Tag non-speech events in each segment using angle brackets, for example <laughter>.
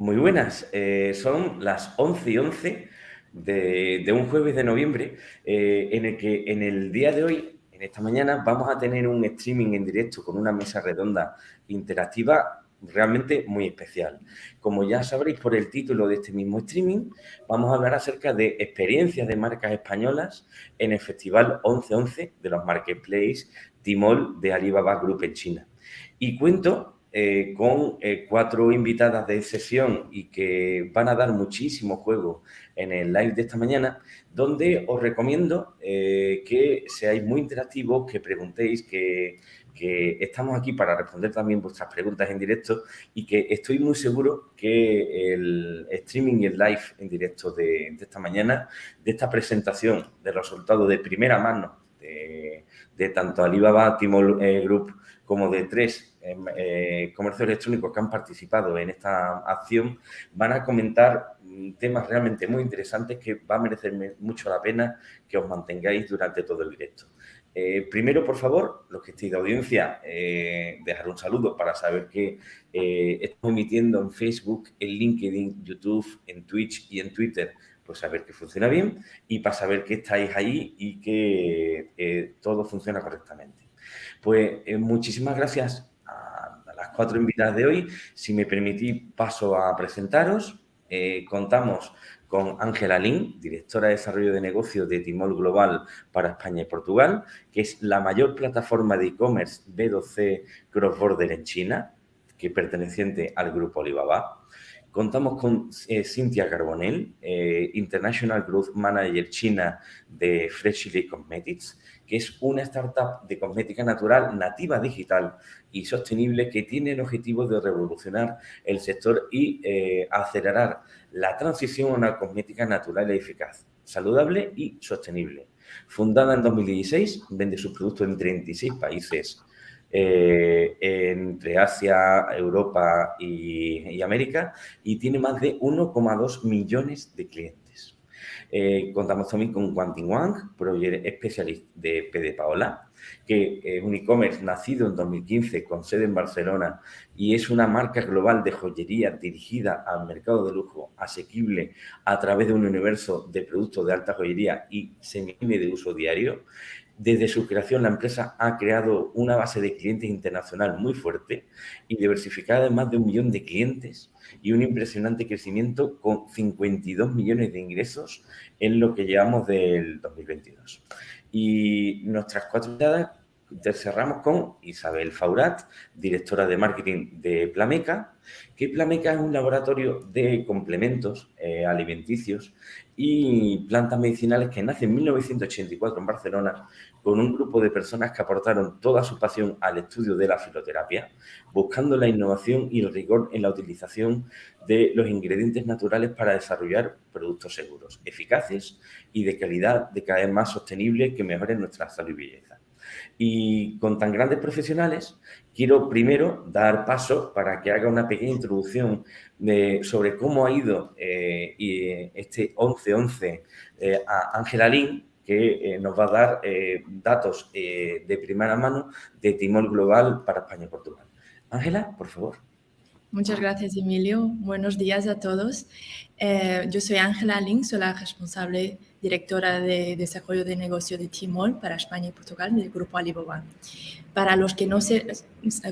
Muy buenas, eh, son las 11 y 11 de, un jueves de noviembre eh, en el que en el día de hoy, en esta mañana, vamos a tener un streaming en directo con una mesa redonda interactiva realmente muy especial. Como ya sabréis por el título de este mismo streaming, vamos a hablar acerca de experiencias de marcas españolas en el Festival 1111 de los Marketplace Timol de Alibaba Group en China. Y cuento eh, con eh, cuatro invitadas de sesión y que van a dar muchísimo juego en el live de esta mañana, donde os recomiendo eh, que seáis muy interactivos, que preguntéis, que, estamos aquí para responder también vuestras preguntas en directo y que estoy muy seguro que el streaming y el live en directo de, esta mañana, de esta presentación de resultados de primera mano de, tanto Alibaba, Timol Group como de tres eh, comercios electrónicos que han participado en esta acción, van a comentar mm, temas realmente muy interesantes que va a merecer mucho la pena que os mantengáis durante todo el directo. Eh, primero, por favor, los que estéis de audiencia, eh, dejar un saludo para saber que estamos emitiendo en Facebook, en LinkedIn, YouTube, en Twitch y en Twitter, pues saber que funciona bien y para saber que estáis ahí y que todo funciona correctamente. Pues eh, muchísimas gracias las cuatro invitadas de hoy. Si me permitís, paso a presentaros. Eh, contamos con Ángela Lin, directora de Desarrollo de Negocios de Timol Global para España y Portugal, que es la mayor plataforma de e-commerce B2C cross-border en China, que perteneciente al grupo Alibaba. Contamos con eh, Cynthia Carbonell, International Growth Manager China de Freshly Cosmetics, que es una startup de cosmética natural nativa digital y sostenible que tiene el objetivo de revolucionar el sector y eh, acelerar la transición a una cosmética natural eficaz, saludable y sostenible. Fundada en 2016, vende sus productos en 36 países eh, entre Asia, Europa y, América y tiene más de 1,2 millones de clientes. Eh, contamos también con Quantin Wang, Project Specialist de PD Paola, que es un e-commerce nacido en 2015 con sede en Barcelona y es una marca global de joyería dirigida al mercado de lujo asequible a través de un universo de productos de alta joyería y semi de uso diario. Desde su creación, la empresa ha creado una base de clientes internacional muy fuerte y diversificada en más de un millón de clientes y un impresionante crecimiento con 52 millones de ingresos en lo que llevamos del 2022. Y nuestras cuatro invitadas cerramos con Isabel Faurat, directora de marketing de Plameca, que Plameca es un laboratorio de complementos eh, alimenticios y plantas medicinales que nace en 1984 en Barcelona con un grupo de personas que aportaron toda su pasión al estudio de la filoterapia, buscando la innovación y el rigor en la utilización de los ingredientes naturales para desarrollar productos seguros, eficaces y de calidad de cada vez más sostenible que mejoren nuestra salud y belleza. Y con tan grandes profesionales, quiero primero dar paso para que haga una pequeña introducción sobre cómo ha ido eh, y este 11-11 eh, a Ángela Lin, que eh, nos va a dar datos de primera mano de Timor Global para España y Portugal. Ángela, por favor. Muchas gracias, Emilio. Buenos días a todos. yo soy Ángela Lin, soy la responsable directora de desarrollo de negocio de Timol para España y Portugal del grupo Alibaba. Para los que no se,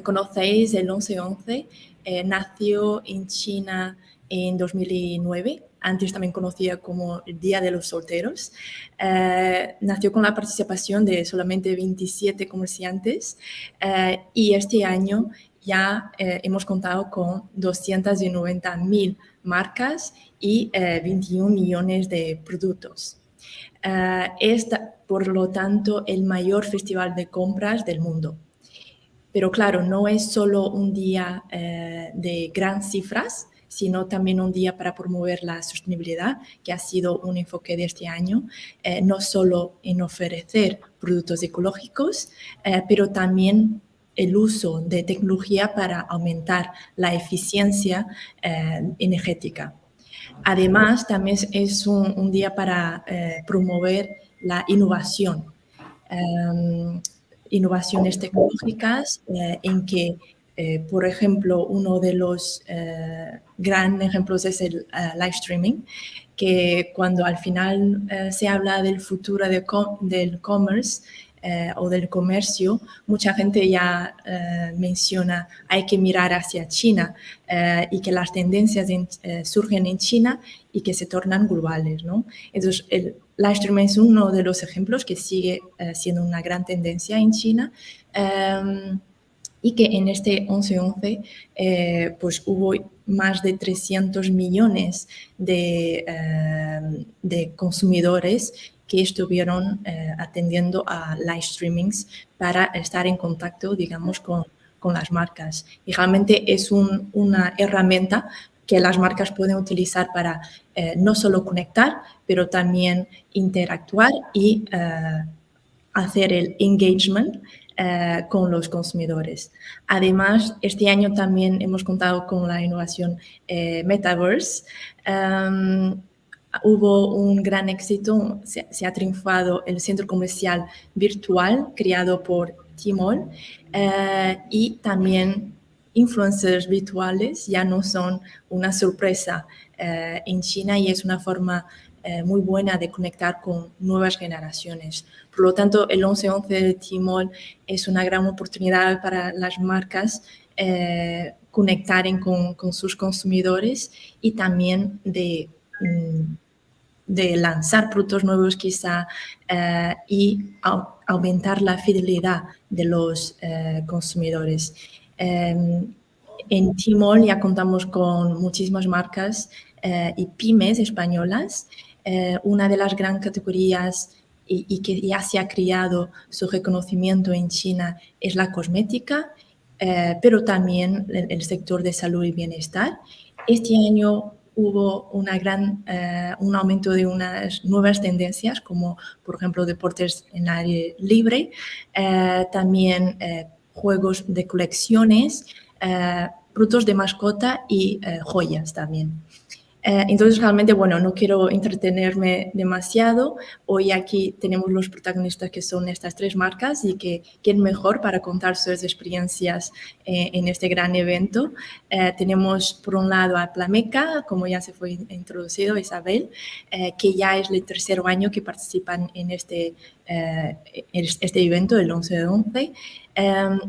conocéis, el 1111 eh, nació en China en 2009, antes también conocida como el Día de los Solteros. Eh, nació con la participación de solamente 27 comerciantes eh, y este año ya hemos contado con 290.000 marcas y 21 millones de productos. Eh, es, por lo tanto, el mayor festival de compras del mundo. Pero claro, no es solo un día eh, de grandes cifras, sino también un día para promover la sostenibilidad, que ha sido un enfoque de este año, eh, no solo en ofrecer productos ecológicos, pero también el uso de tecnología para aumentar la eficiencia energética. Además, también es un, día para eh, promover la innovación, em, innovaciones tecnológicas eh, en que Eh, por ejemplo, uno de los grandes ejemplos es el live streaming, que cuando al final se habla del futuro del commerce, eh, o del comercio, mucha gente ya eh, menciona hay que mirar hacia China eh, y que las tendencias surgen en China y que se tornan globales. ¿no? Entonces, el live streaming es uno de los ejemplos que sigue siendo una gran tendencia en China em, y que en este 11-11 pues hubo más de 300 millones de, de consumidores que estuvieron eh, atendiendo a live streamings para estar en contacto, digamos, con, con las marcas. Y realmente es una herramienta que las marcas pueden utilizar para eh, no solo conectar, pero también interactuar y eh, hacer el engagement con los consumidores. Además, este año también hemos contado con la innovación Metaverse. Em, hubo un gran éxito, se, ha triunfado el centro comercial virtual creado por Timol eh, y también influencers virtuales ya no son una sorpresa eh, en China y es una forma eh, muy buena de conectar con nuevas generaciones. Por lo tanto, el 11-11 de Timol es una gran oportunidad para las marcas conectar con, con sus consumidores y también de de lanzar productos nuevos quizá eh, y aumentar la fidelidad de los eh, consumidores. Em, en Timol ya contamos con muchísimas marcas eh, y pymes españolas. una de las grandes categorías y, que ya se ha creado su reconocimiento en China es la cosmética, pero también el sector de salud y bienestar. Este año hubo una gran, eh, un aumento de unas nuevas tendencias, como por ejemplo deportes en aire libre, eh, también eh, juegos de colecciones, frutos de mascota y joyas también. Eh, entonces, realmente, bueno, no quiero entretenerme demasiado. Hoy aquí tenemos los protagonistas que son estas tres marcas y que quién mejor para contar sus experiencias eh, en este gran evento. Eh, tenemos por un lado a Plameca, como ya se fue introducido, Isabel, que ya es el tercer año que participan en este, este evento, el 11 de 11.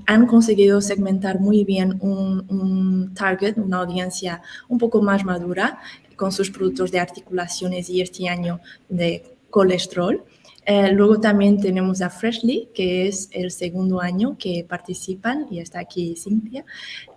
han conseguido segmentar muy bien un, un, target, una audiencia un poco más madura, con sus productos de articulaciones y este año de colesterol. Eh, luego también tenemos a Freshly, que es el segundo año que participan, y está aquí Cynthia,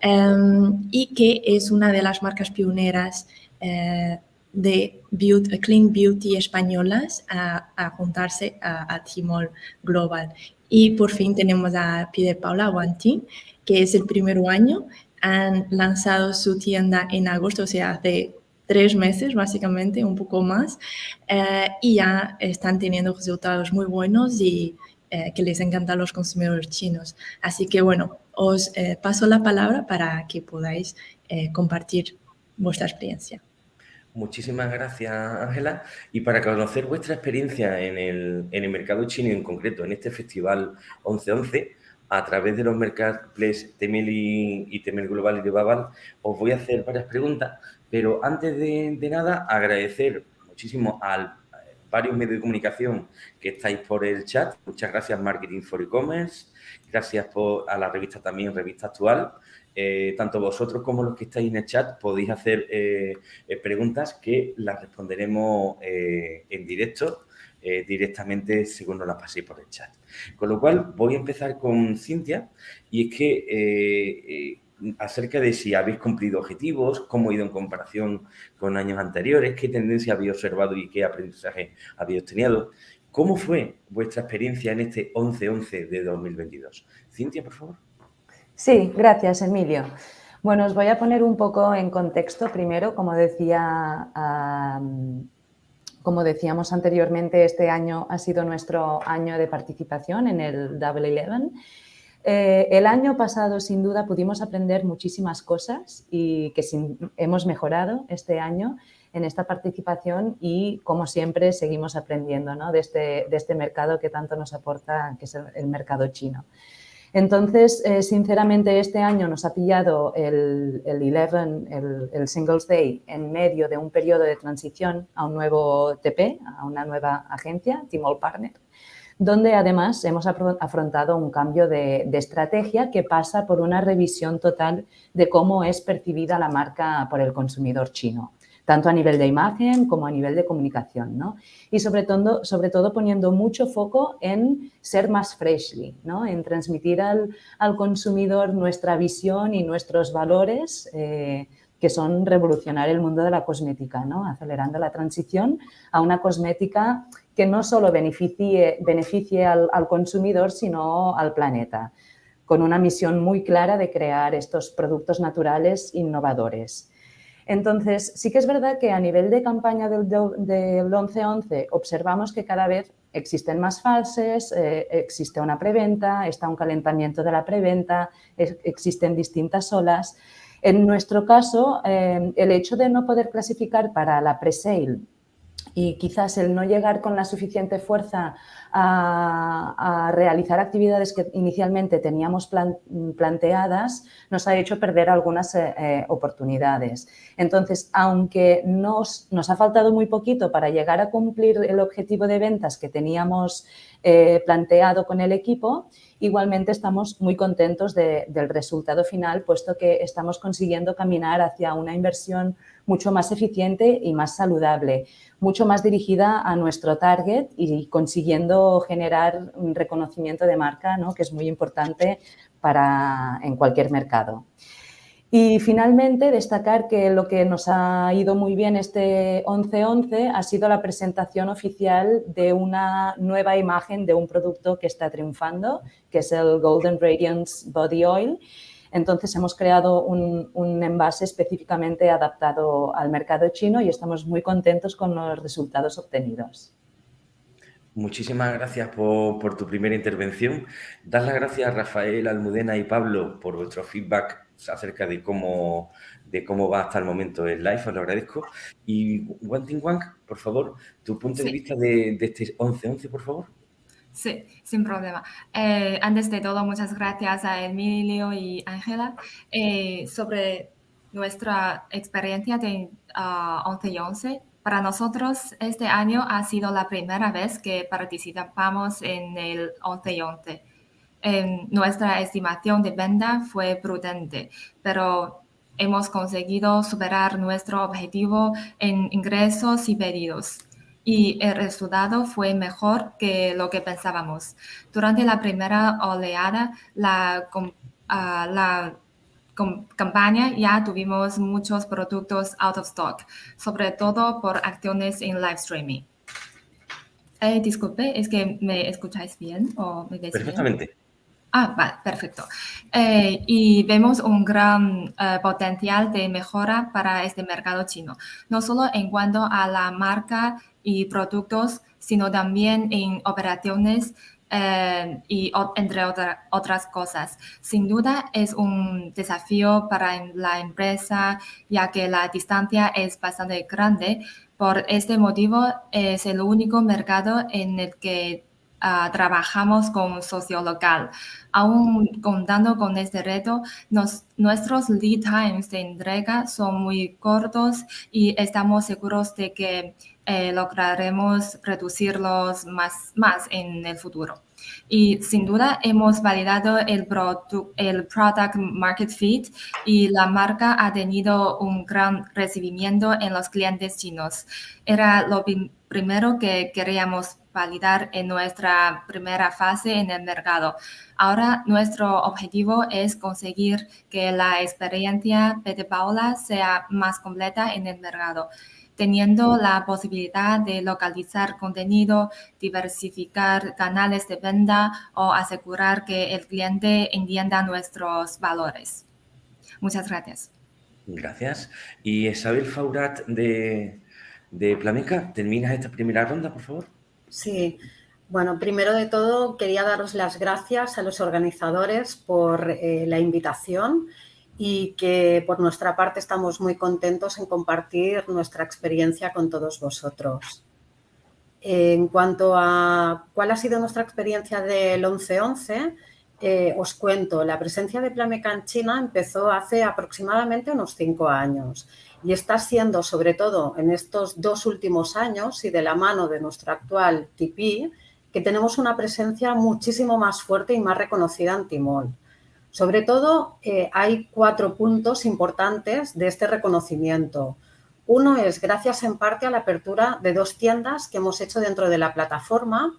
em, y que es una de las marcas pioneras eh, de beauty, Clean Beauty españolas a, juntarse a, a, Timor Global. Y por fin tenemos a Pide Paula Guantín, que es el primer año. Han lanzado su tienda en agosto, o sea, hace tres meses, básicamente, un poco más, eh, y ya están teniendo resultados muy buenos y eh, que les encantan los consumidores chinos. Así que, bueno, os eh, paso la palabra para que podáis compartir vuestra experiencia. Muchísimas gracias, Ángela. Y para conocer vuestra experiencia en el, en el mercado chino, en concreto en este festival 1111, a través de los marketplaces Temel y, y Temel Global y de Babal, os voy a hacer varias preguntas pero antes de, nada, agradecer muchísimo a varios medios de comunicación que estáis por el chat. Muchas gracias Marketing for E-Commerce, gracias por, a la revista también, Revista Actual. Eh, tanto vosotros como los que estáis en el chat podéis hacer eh, eh, preguntas que las responderemos en directo, directamente según nos las paséis por el chat. Con lo cual voy a empezar con Cintia y es que acerca de si habéis cumplido objetivos, cómo ha ido en comparación con años anteriores, qué tendencia habéis observado y qué aprendizaje habéis obtenido. ¿Cómo fue vuestra experiencia en este 11-11 de 2022? Cintia, por favor. Sí, gracias, Emilio. Bueno, os voy a poner un poco en contexto. Primero, como decía, como decíamos anteriormente, este año ha sido nuestro año de participación en el Double Eleven eh, el año pasado, sin duda, pudimos aprender muchísimas cosas y que hemos mejorado este año en esta participación y, como siempre, seguimos aprendiendo de, este, de, este, mercado que tanto nos aporta, que es el, mercado chino. Entonces, eh, sinceramente, este año nos ha pillado el, el 11, el, Singles Day, en medio de un periodo de transición a un nuevo TP, a una nueva agencia, Timol Partner, donde además hemos afrontado un cambio de, de, estrategia que pasa por una revisión total de cómo es percibida la marca por el consumidor chino tanto a nivel de imagen como a nivel de comunicación, ¿no? Y sobre todo, sobre todo poniendo mucho foco en ser más freshly, ¿no? En transmitir al, al consumidor nuestra visión y nuestros valores eh, que son revolucionar el mundo de la cosmética, ¿no? acelerando la transición a una cosmética que no solo beneficie, beneficie al, al, consumidor, sino al planeta, con una misión muy clara de crear estos productos naturales innovadores. Entonces, sí que es verdad que a nivel de campaña del, del 11-11 observamos que cada vez existen más fases, eh, existe una preventa, está un calentamiento de la preventa, existen distintas olas. En nuestro caso, eh, el hecho de no poder clasificar para la pre-sale y quizás el no llegar con la suficiente fuerza a, realizar actividades que inicialmente teníamos planteadas nos ha hecho perder algunas eh, eh, oportunidades. Entonces, aunque nos, nos, ha faltado muy poquito para llegar a cumplir el objetivo de ventas que teníamos eh, planteado con el equipo, igualmente estamos muy contentos del resultado final, puesto que estamos consiguiendo caminar hacia una inversión mucho más eficiente y más saludable, mucho más dirigida a nuestro target y consiguiendo generar un reconocimiento de marca, ¿no? que es muy importante para, en cualquier mercado. Y finalmente, destacar que lo que nos ha ido muy bien este 11-11 ha sido la presentación oficial de una nueva imagen de un producto que está triunfando, que es el Golden Radiance Body Oil, entonces, hemos creado un, envase específicamente adaptado al mercado chino y estamos muy contentos con los resultados obtenidos. Muchísimas gracias por, tu primera intervención. Dar las gracias a Rafael, Almudena y Pablo por vuestro feedback acerca de cómo, de cómo va hasta el momento el live, os lo agradezco. Y Wang Wang, por favor, tu punto de vista de, de este 11-11, por favor. Sí, sin problema. Eh, antes de todo, muchas gracias a Emilio y Ángela eh, sobre nuestra experiencia de 11 y 11. Para nosotros, este año ha sido la primera vez que participamos en el 11 y 11. nuestra estimación de venta fue prudente, pero hemos conseguido superar nuestro objetivo en ingresos y pedidos y el resultado fue mejor que lo que pensábamos. Durante la primera oleada, la, ah, la campaña ya tuvimos muchos productos out of stock, sobre todo por acciones en live streaming. Eh, disculpe, ¿es que me escucháis bien o me Perfectamente. Ah, vale, perfecto. Eh, y vemos un gran eh, potencial de mejora para este mercado chino, no solo en cuanto a la marca y productos, sino también en operaciones eh, y entre otras cosas. Sin duda es un desafío para la empresa, ya que la distancia es bastante grande. Por este motivo, es el único mercado en el que Ah, trabajamos con socio local. Aún contando con este reto, nuestros lead times de entrega son muy cortos y estamos seguros de que eh, lograremos reducirlos más, más en el futuro. Y sin duda hemos validado el, product market fit y la marca ha tenido un gran recibimiento en los clientes chinos. Era lo primero que queríamos validar en nuestra primera fase en el mercado. Ahora nuestro objetivo es conseguir que la experiencia de Paula sea más completa en el mercado, teniendo la posibilidad de localizar contenido, diversificar canales de venta o asegurar que el cliente entienda nuestros valores. Muchas gracias. Gracias. Y Isabel Faurat de, de Plameca, ¿terminas esta primera ronda, por favor? Sí, bueno, primero de todo quería daros las gracias a los organizadores por eh, la invitación y que por nuestra parte estamos muy contentos en compartir nuestra experiencia con todos vosotros. En cuanto a cuál ha sido nuestra experiencia del 11-11, eh, os cuento, la presencia de Plameca en China empezó hace aproximadamente unos cinco años y está siendo, sobre todo en estos dos últimos años y de la mano de nuestro actual TP, que tenemos una presencia muchísimo más fuerte y más reconocida en Timol. Sobre todo, eh, hay cuatro puntos importantes de este reconocimiento. Uno es gracias en parte a la apertura de dos tiendas que hemos hecho dentro de la plataforma.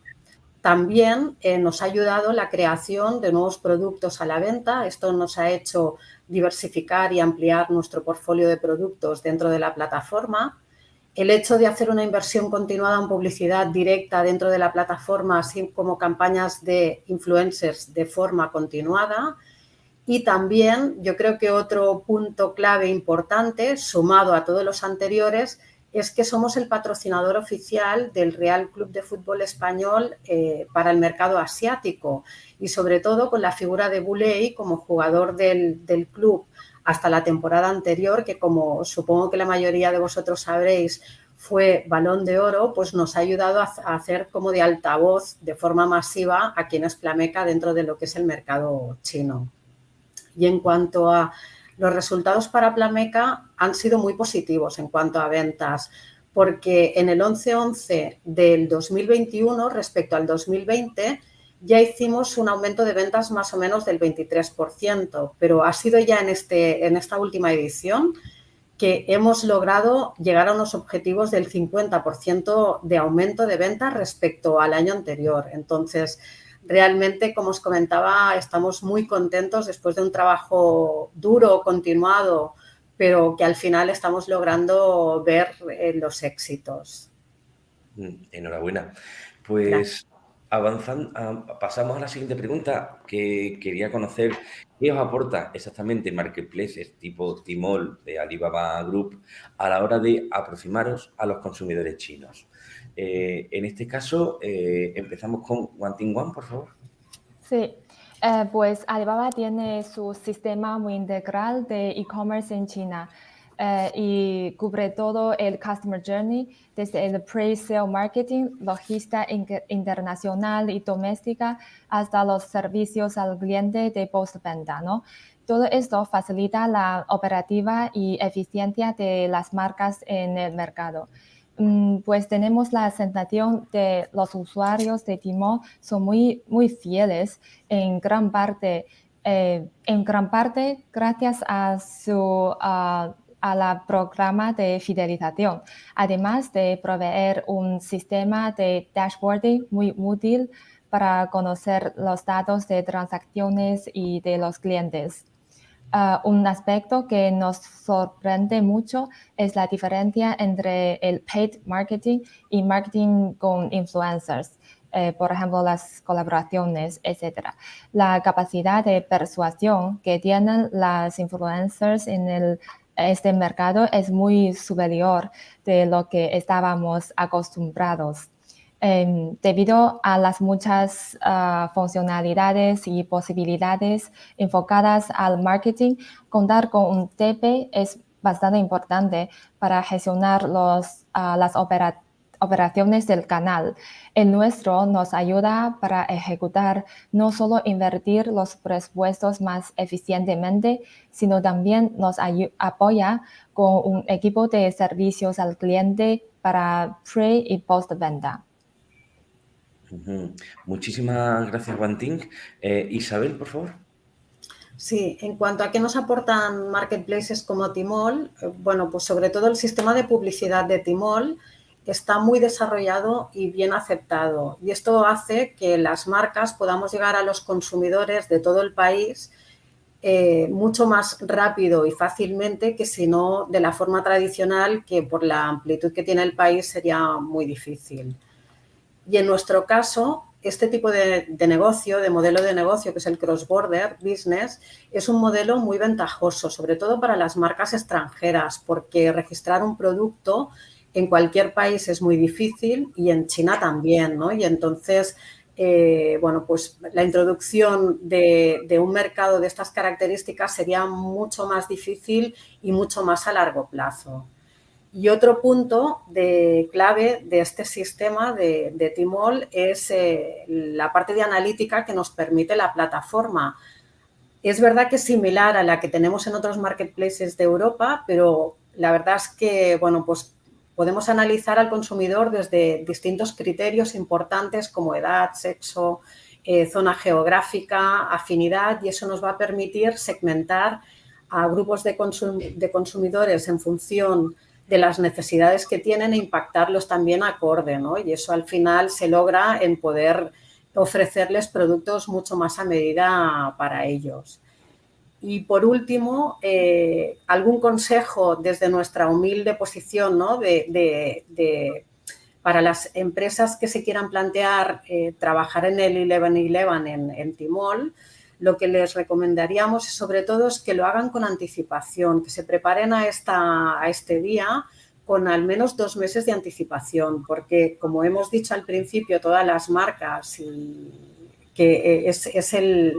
También eh, nos ha ayudado la creación de nuevos productos a la venta. Esto nos ha hecho diversificar y ampliar nuestro portfolio de productos dentro de la plataforma. El hecho de hacer una inversión continuada en publicidad directa dentro de la plataforma, así como campañas de influencers de forma continuada, y también yo creo que otro punto clave importante, sumado a todos los anteriores, es que somos el patrocinador oficial del Real Club de Fútbol Español eh, para el mercado asiático y sobre todo con la figura de Buley como jugador del, del, club hasta la temporada anterior, que como supongo que la mayoría de vosotros sabréis fue balón de oro, pues nos ha ayudado a, hacer como de altavoz de forma masiva a quien es Plameca dentro de lo que es el mercado chino. Y en cuanto a los resultados para Plameca han sido muy positivos en cuanto a ventas, porque en el 11-11 del 2021 respecto al 2020 ya hicimos un aumento de ventas más o menos del 23%, pero ha sido ya en, este, en esta última edición que hemos logrado llegar a unos objetivos del 50% de aumento de ventas respecto al año anterior. Entonces, realmente, como os comentaba, estamos muy contentos después de un trabajo duro, continuado, pero que al final estamos logrando ver eh, los éxitos. Mm, enhorabuena. Pues avanzando, pasamos a la siguiente pregunta, que quería conocer qué os aporta exactamente marketplaces tipo Timol de Alibaba Group a la hora de aproximaros a los consumidores chinos. Eh, en este caso, eh, empezamos con One One, por favor. Sí, eh, pues Alibaba tiene su sistema muy integral de e-commerce en China eh, y cubre todo el customer journey, desde el pre-sale marketing, logística internacional y doméstica, hasta los servicios al cliente de postventa, ¿no? Todo esto facilita la operativa y eficiencia de las marcas en el mercado. Mm, pues tenemos la sensación de los usuarios de Timo son muy, muy fieles en gran parte, eh, en gran parte gracias a su a la programa de fidelización, además de proveer un sistema de dashboarding muy útil para conocer los datos de transacciones y de los clientes. Uh, un aspecto que nos sorprende mucho es la diferencia entre el paid marketing y marketing con influencers. Eh, por ejemplo, las colaboraciones, etc. La capacidad de persuasión que tienen las influencers en este mercado es muy superior de lo que estábamos acostumbrados. Em, debido a las muchas ah, funcionalidades y posibilidades enfocadas al marketing, contar con un TP es bastante importante para gestionar ah, las operaciones del canal. El nuestro nos ayuda para ejecutar no solo invertir los presupuestos más eficientemente, sino también nos apoya con un equipo de servicios al cliente para pre y Muchísimas gracias, Guanting. Eh, Isabel, por favor. Sí, en cuanto a qué nos aportan marketplaces como Timol, eh, bueno, pues sobre todo el sistema de publicidad de Timol está muy desarrollado y bien aceptado. Y esto hace que las marcas podamos llegar a los consumidores de todo el país eh, mucho más rápido y fácilmente que si no de la forma tradicional que por la amplitud que tiene el país sería muy difícil. Y en nuestro caso, este tipo de, negocio, de modelo de negocio, que es el cross-border business, es un modelo muy ventajoso, sobre todo para las marcas extranjeras, porque registrar un producto en cualquier país es muy difícil y en China también, ¿no? Y entonces, eh, bueno, pues la introducción de, de, un mercado de estas características sería mucho más difícil y mucho más a largo plazo. Y otro punto de clave de este sistema de, de Timol es eh, la parte de analítica que nos permite la plataforma. Es verdad que es similar a la que tenemos en otros marketplaces de Europa, pero la verdad es que, bueno, pues podemos analizar al consumidor desde distintos criterios importantes como edad, sexo, eh, zona geográfica, afinidad y eso nos va a permitir segmentar a grupos de, de consumidores en función de las necesidades que tienen e impactarlos también acorde, ¿no? Y eso al final se logra en poder ofrecerles productos mucho más a medida para ellos. Y por último, eh, algún consejo desde nuestra humilde posición ¿no? de, para las empresas que se quieran plantear eh, trabajar en el 11-11 en, en Timol, lo que les recomendaríamos sobre todo es que lo hagan con anticipación, que se preparen a, esta, este día con al menos dos meses de anticipación, porque como hemos dicho al principio, todas las marcas que eh, es, el,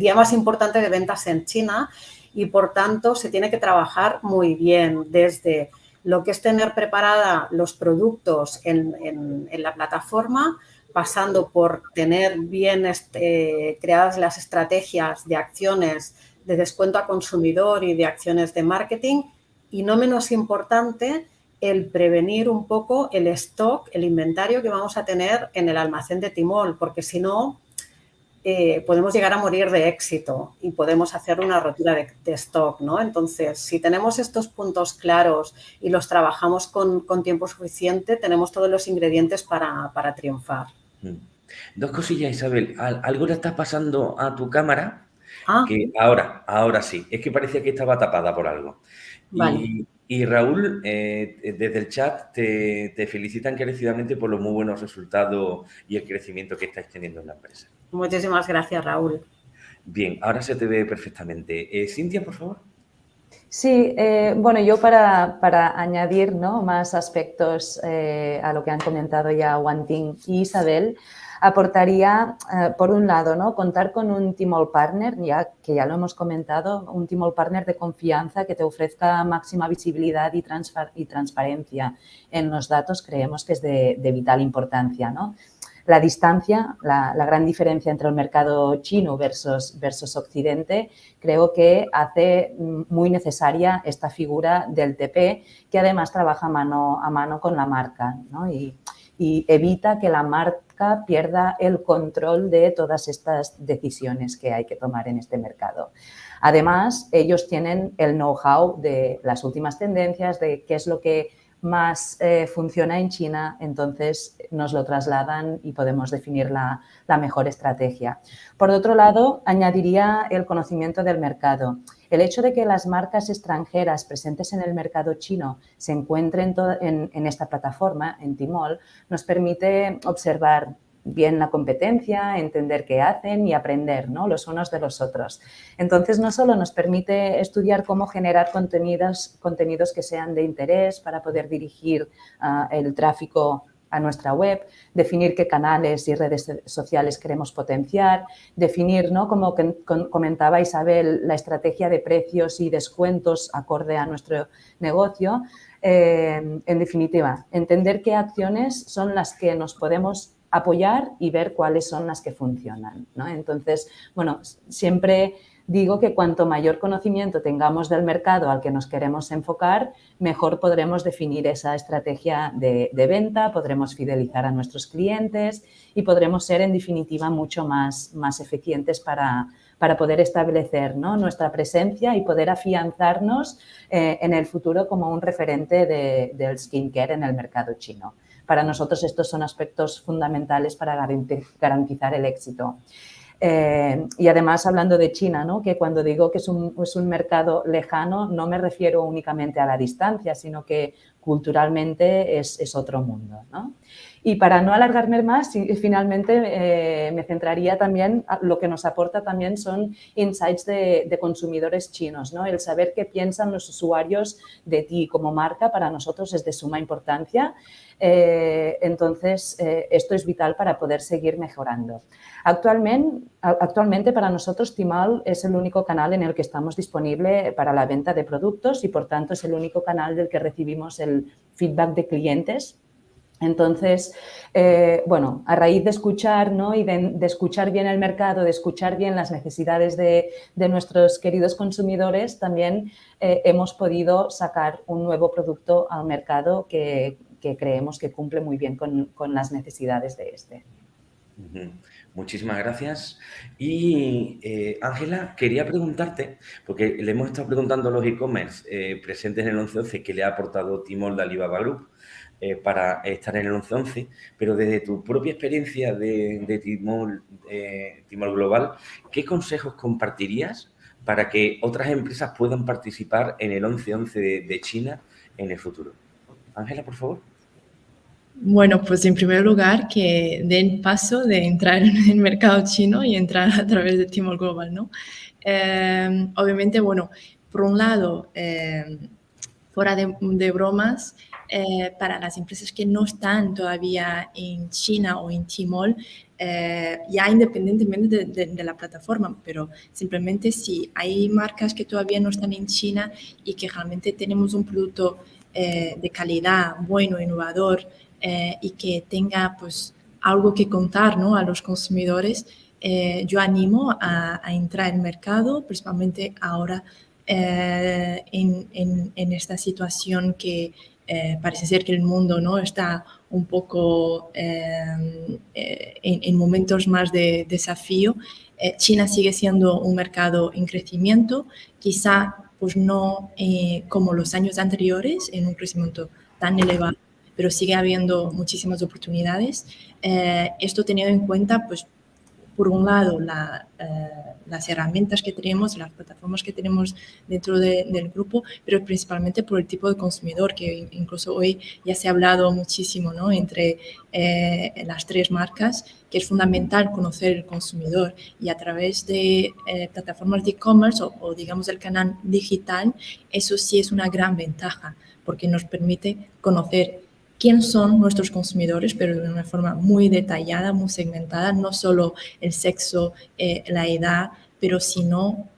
día más importante de ventas en China y por tanto se tiene que trabajar muy bien desde lo que es tener preparada los productos en, la plataforma, pasando por tener bien este, creadas las estrategias de acciones de descuento a consumidor y de acciones de marketing y no menos importante el prevenir un poco el stock, el inventario que vamos a tener en el almacén de Timol, porque si no, eh, podemos llegar a morir de éxito y podemos hacer una rotura de, stock, ¿no? Entonces, si tenemos estos puntos claros y los trabajamos con, tiempo suficiente, tenemos todos los ingredientes para, triunfar. Mm. Dos cosillas, Isabel. Algo le está pasando a tu cámara ah. que ahora, ahora sí. Es que parecía que estaba tapada por algo. Vale. Y Raúl, eh, desde el chat te, te, felicitan encarecidamente por los muy buenos resultados y el crecimiento que estáis teniendo en la empresa. Muchísimas gracias, Raúl. Bien, ahora se te ve perfectamente. Eh, Cintia, por favor. Sí, eh, bueno, yo para, para añadir ¿no? más aspectos a lo que han comentado ya Ting y Isabel, aportaría, eh, por un lado, ¿no? contar con un Timol Partner, ya que ya lo hemos comentado, un Timol Partner de confianza que te ofrezca máxima visibilidad y, y transparencia en los datos, creemos que es de, vital importancia. ¿no? La distancia, la, gran diferencia entre el mercado chino versus, versus Occidente, creo que hace muy necesaria esta figura del TP, que además trabaja mano a mano con la marca y evita que la marca pierda el control de todas estas decisiones que hay que tomar en este mercado. Además, ellos tienen el know-how de las últimas tendencias, de qué es lo que más eh, funciona en China, entonces nos lo trasladan y podemos definir la, la, mejor estrategia. Por otro lado, añadiría el conocimiento del mercado. El hecho de que las marcas extranjeras presentes en el mercado chino se encuentren en, en esta plataforma, en Timol, nos permite observar bien la competencia, entender qué hacen y aprender los unos de los otros. Entonces, no solo nos permite estudiar cómo generar contenidos, contenidos que sean de interés para poder dirigir ah, el tráfico a nuestra web, definir qué canales y redes sociales queremos potenciar, definir, ¿no? como comentaba Isabel, la estrategia de precios y descuentos acorde a nuestro negocio. Eh, en definitiva, entender qué acciones son las que nos podemos apoyar y ver cuáles son las que funcionan. Entonces, bueno, siempre digo que cuanto mayor conocimiento tengamos del mercado al que nos queremos enfocar, mejor podremos definir esa estrategia de, venta, podremos fidelizar a nuestros clientes y podremos ser, en definitiva, mucho más, más eficientes para, para poder establecer nuestra presencia y poder afianzarnos eh, en el futuro como un referente de, del skincare en el mercado chino. Para nosotros estos son aspectos fundamentales para garantizar el éxito. Eh, y además, hablando de China, ¿no? que cuando digo que es un, es un, mercado lejano, no me refiero únicamente a la distancia, sino que culturalmente es, es otro mundo. ¿no? Y para no alargarme más, finalmente eh, me centraría también, lo que nos aporta también son insights de, consumidores chinos, ¿no? El saber qué piensan los usuarios de ti como marca para nosotros es de suma importancia. Eh, entonces, eh, esto es vital para poder seguir mejorando. Actualmente, actualmente para nosotros Timal es el único canal en el que estamos disponible para la venta de productos y por tanto es el único canal del que recibimos el feedback de clientes entonces, eh, bueno, a raíz de escuchar ¿no? y de, escuchar bien el mercado, de escuchar bien las necesidades de, nuestros queridos consumidores, también eh, hemos podido sacar un nuevo producto al mercado que, creemos que cumple muy bien con, las necesidades de este. Muchísimas gracias. Y eh, Ángela, quería preguntarte, porque le hemos estado preguntando a los e-commerce presentes en el 11 qué le ha aportado Timor de Alibaba. Eh, para estar en el 11-11, pero desde tu propia experiencia de, Timor, Global, ¿qué consejos compartirías para que otras empresas puedan participar en el 11-11 de, China en el futuro? Ángela, por favor. Bueno, pues en primer lugar que den paso de entrar en el mercado chino y entrar a través de Timor Global, ¿no? Eh, obviamente, bueno, por un lado, fuera de bromas, eh, para las empresas que no están todavía en China o en Timor, eh, ya independientemente de, la plataforma, pero simplemente si hay marcas que todavía no están en China y que realmente tenemos un producto eh, de calidad, bueno, innovador y que tenga pues algo que contar ¿no? a los consumidores, yo animo a, entrar en mercado, principalmente ahora en, en, esta situación que eh, parece ser que el mundo ¿no? está un poco em, eh, en, momentos más de desafío. Eh, China sigue siendo un mercado en crecimiento, quizá pues no como los años anteriores, en un crecimiento tan elevado, pero sigue habiendo muchísimas oportunidades. esto teniendo en cuenta pues, por un lado, eh, las herramientas que tenemos, las plataformas que tenemos dentro del grupo, pero principalmente por el tipo de consumidor, que incluso hoy ya se ha hablado muchísimo ¿no? entre eh, las tres marcas, que es fundamental conocer el consumidor y a través de eh, plataformas de e-commerce o, o digamos el canal digital, eso sí es una gran ventaja porque nos permite conocer quién son nuestros consumidores, pero de una forma muy detallada, muy segmentada, no solo el sexo, eh, la edad, pero sino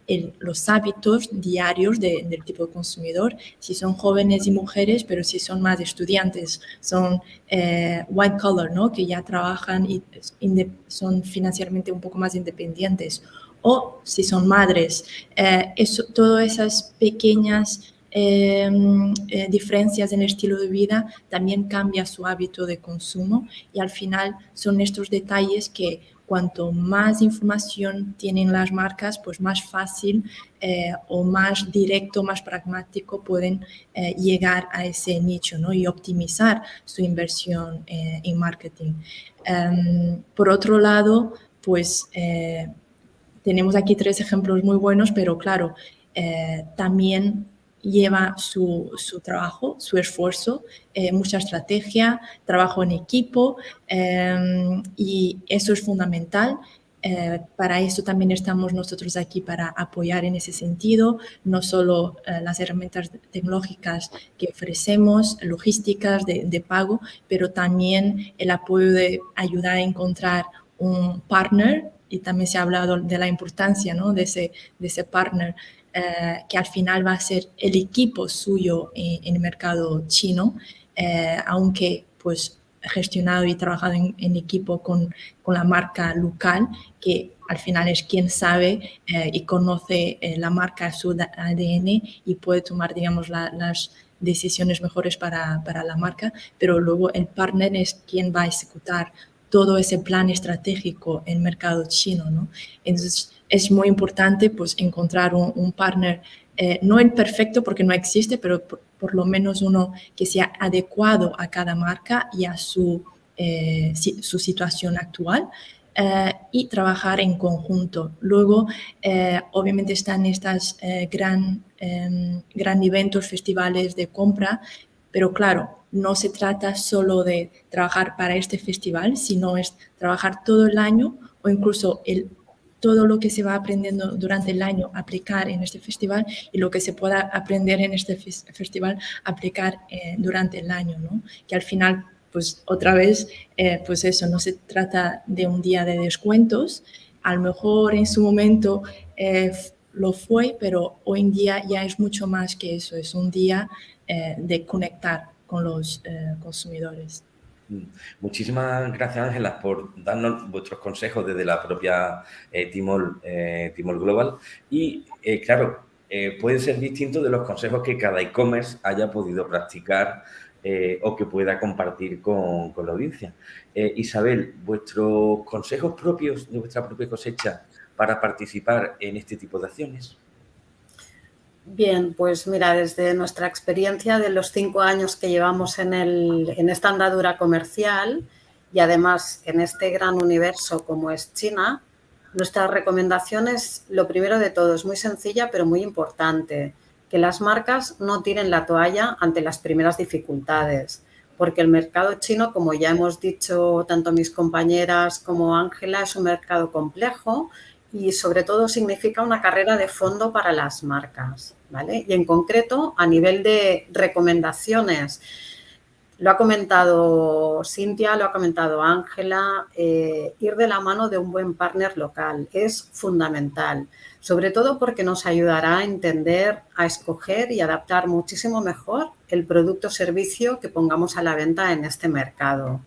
los hábitos diarios del tipo de consumidor, si son jóvenes y mujeres, pero si son más estudiantes, son eh, white collar, ¿no? que ya trabajan y son financieramente un poco más independientes, o si son madres. Eh, eso, todas esas pequeñas Em, eh, diferencias en el estilo de vida, también cambia su hábito de consumo y al final son estos detalles que cuanto más información tienen las marcas, pues más fácil eh, o más directo, más pragmático pueden eh, llegar a ese nicho ¿no? y optimizar su inversión en marketing. Em, por otro lado, pues tenemos aquí tres ejemplos muy buenos, pero claro, también lleva su, trabajo, su esfuerzo, eh, mucha estrategia, trabajo en equipo em, y eso es fundamental. Eh, para eso también estamos nosotros aquí para apoyar en ese sentido, no solo eh, las herramientas tecnológicas que ofrecemos, logísticas de, pago, pero también el apoyo de ayudar a encontrar un partner y también se ha hablado de la importancia ¿no? de, ese, de ese partner eh, que al final va a ser el equipo suyo en, el mercado chino, eh, aunque pues gestionado y trabajado en, equipo con, con, la marca local, que al final es quien sabe eh, y conoce la marca, su ADN y puede tomar, digamos, las decisiones mejores para, para, la marca, pero luego el partner es quien va a ejecutar todo ese plan estratégico en mercado chino, ¿no? Entonces, es muy importante pues, encontrar un, partner, eh, no el perfecto porque no existe, pero por, lo menos uno que sea adecuado a cada marca y a su, eh, su situación actual. Eh, y trabajar en conjunto. Luego, obviamente están estas gran, em, gran eventos, festivales de compra Pero claro, no se trata solo de trabajar para este festival, sino es trabajar todo el año o incluso el, todo lo que se va aprendiendo durante el año aplicar en este festival y lo que se pueda aprender en este festival aplicar eh, durante el año, ¿no? Que al final, pues otra vez, eh, pues eso, no se trata de un día de descuentos, a lo mejor en su momento eh, lo fue, pero hoy en día ya es mucho más que eso, es un día de conectar con los consumidores. Mm. Muchísimas gracias, Ángela, por darnos vuestros consejos desde la propia eh, Timol, eh, Global. Y, eh, claro, puede ser distinto de los consejos que cada e-commerce haya podido practicar o que pueda compartir con, con la audiencia. Isabel, vuestros consejos propios de vuestra propia cosecha para participar en este tipo de acciones. Bien, pues mira, desde nuestra experiencia de los cinco años que llevamos en, esta andadura comercial y además en este gran universo como es China, nuestra recomendación es, lo primero de todo, es muy sencilla pero muy importante, que las marcas no tiren la toalla ante las primeras dificultades, porque el mercado chino, como ya hemos dicho tanto mis compañeras como Ángela, es un mercado complejo y sobre todo significa una carrera de fondo para las marcas. ¿vale? Y en concreto, a nivel de recomendaciones, lo ha comentado Cintia, lo ha comentado Ángela, eh, ir de la mano de un buen partner local es fundamental, sobre todo porque nos ayudará a entender, a escoger y adaptar muchísimo mejor el producto o servicio que pongamos a la venta en este mercado.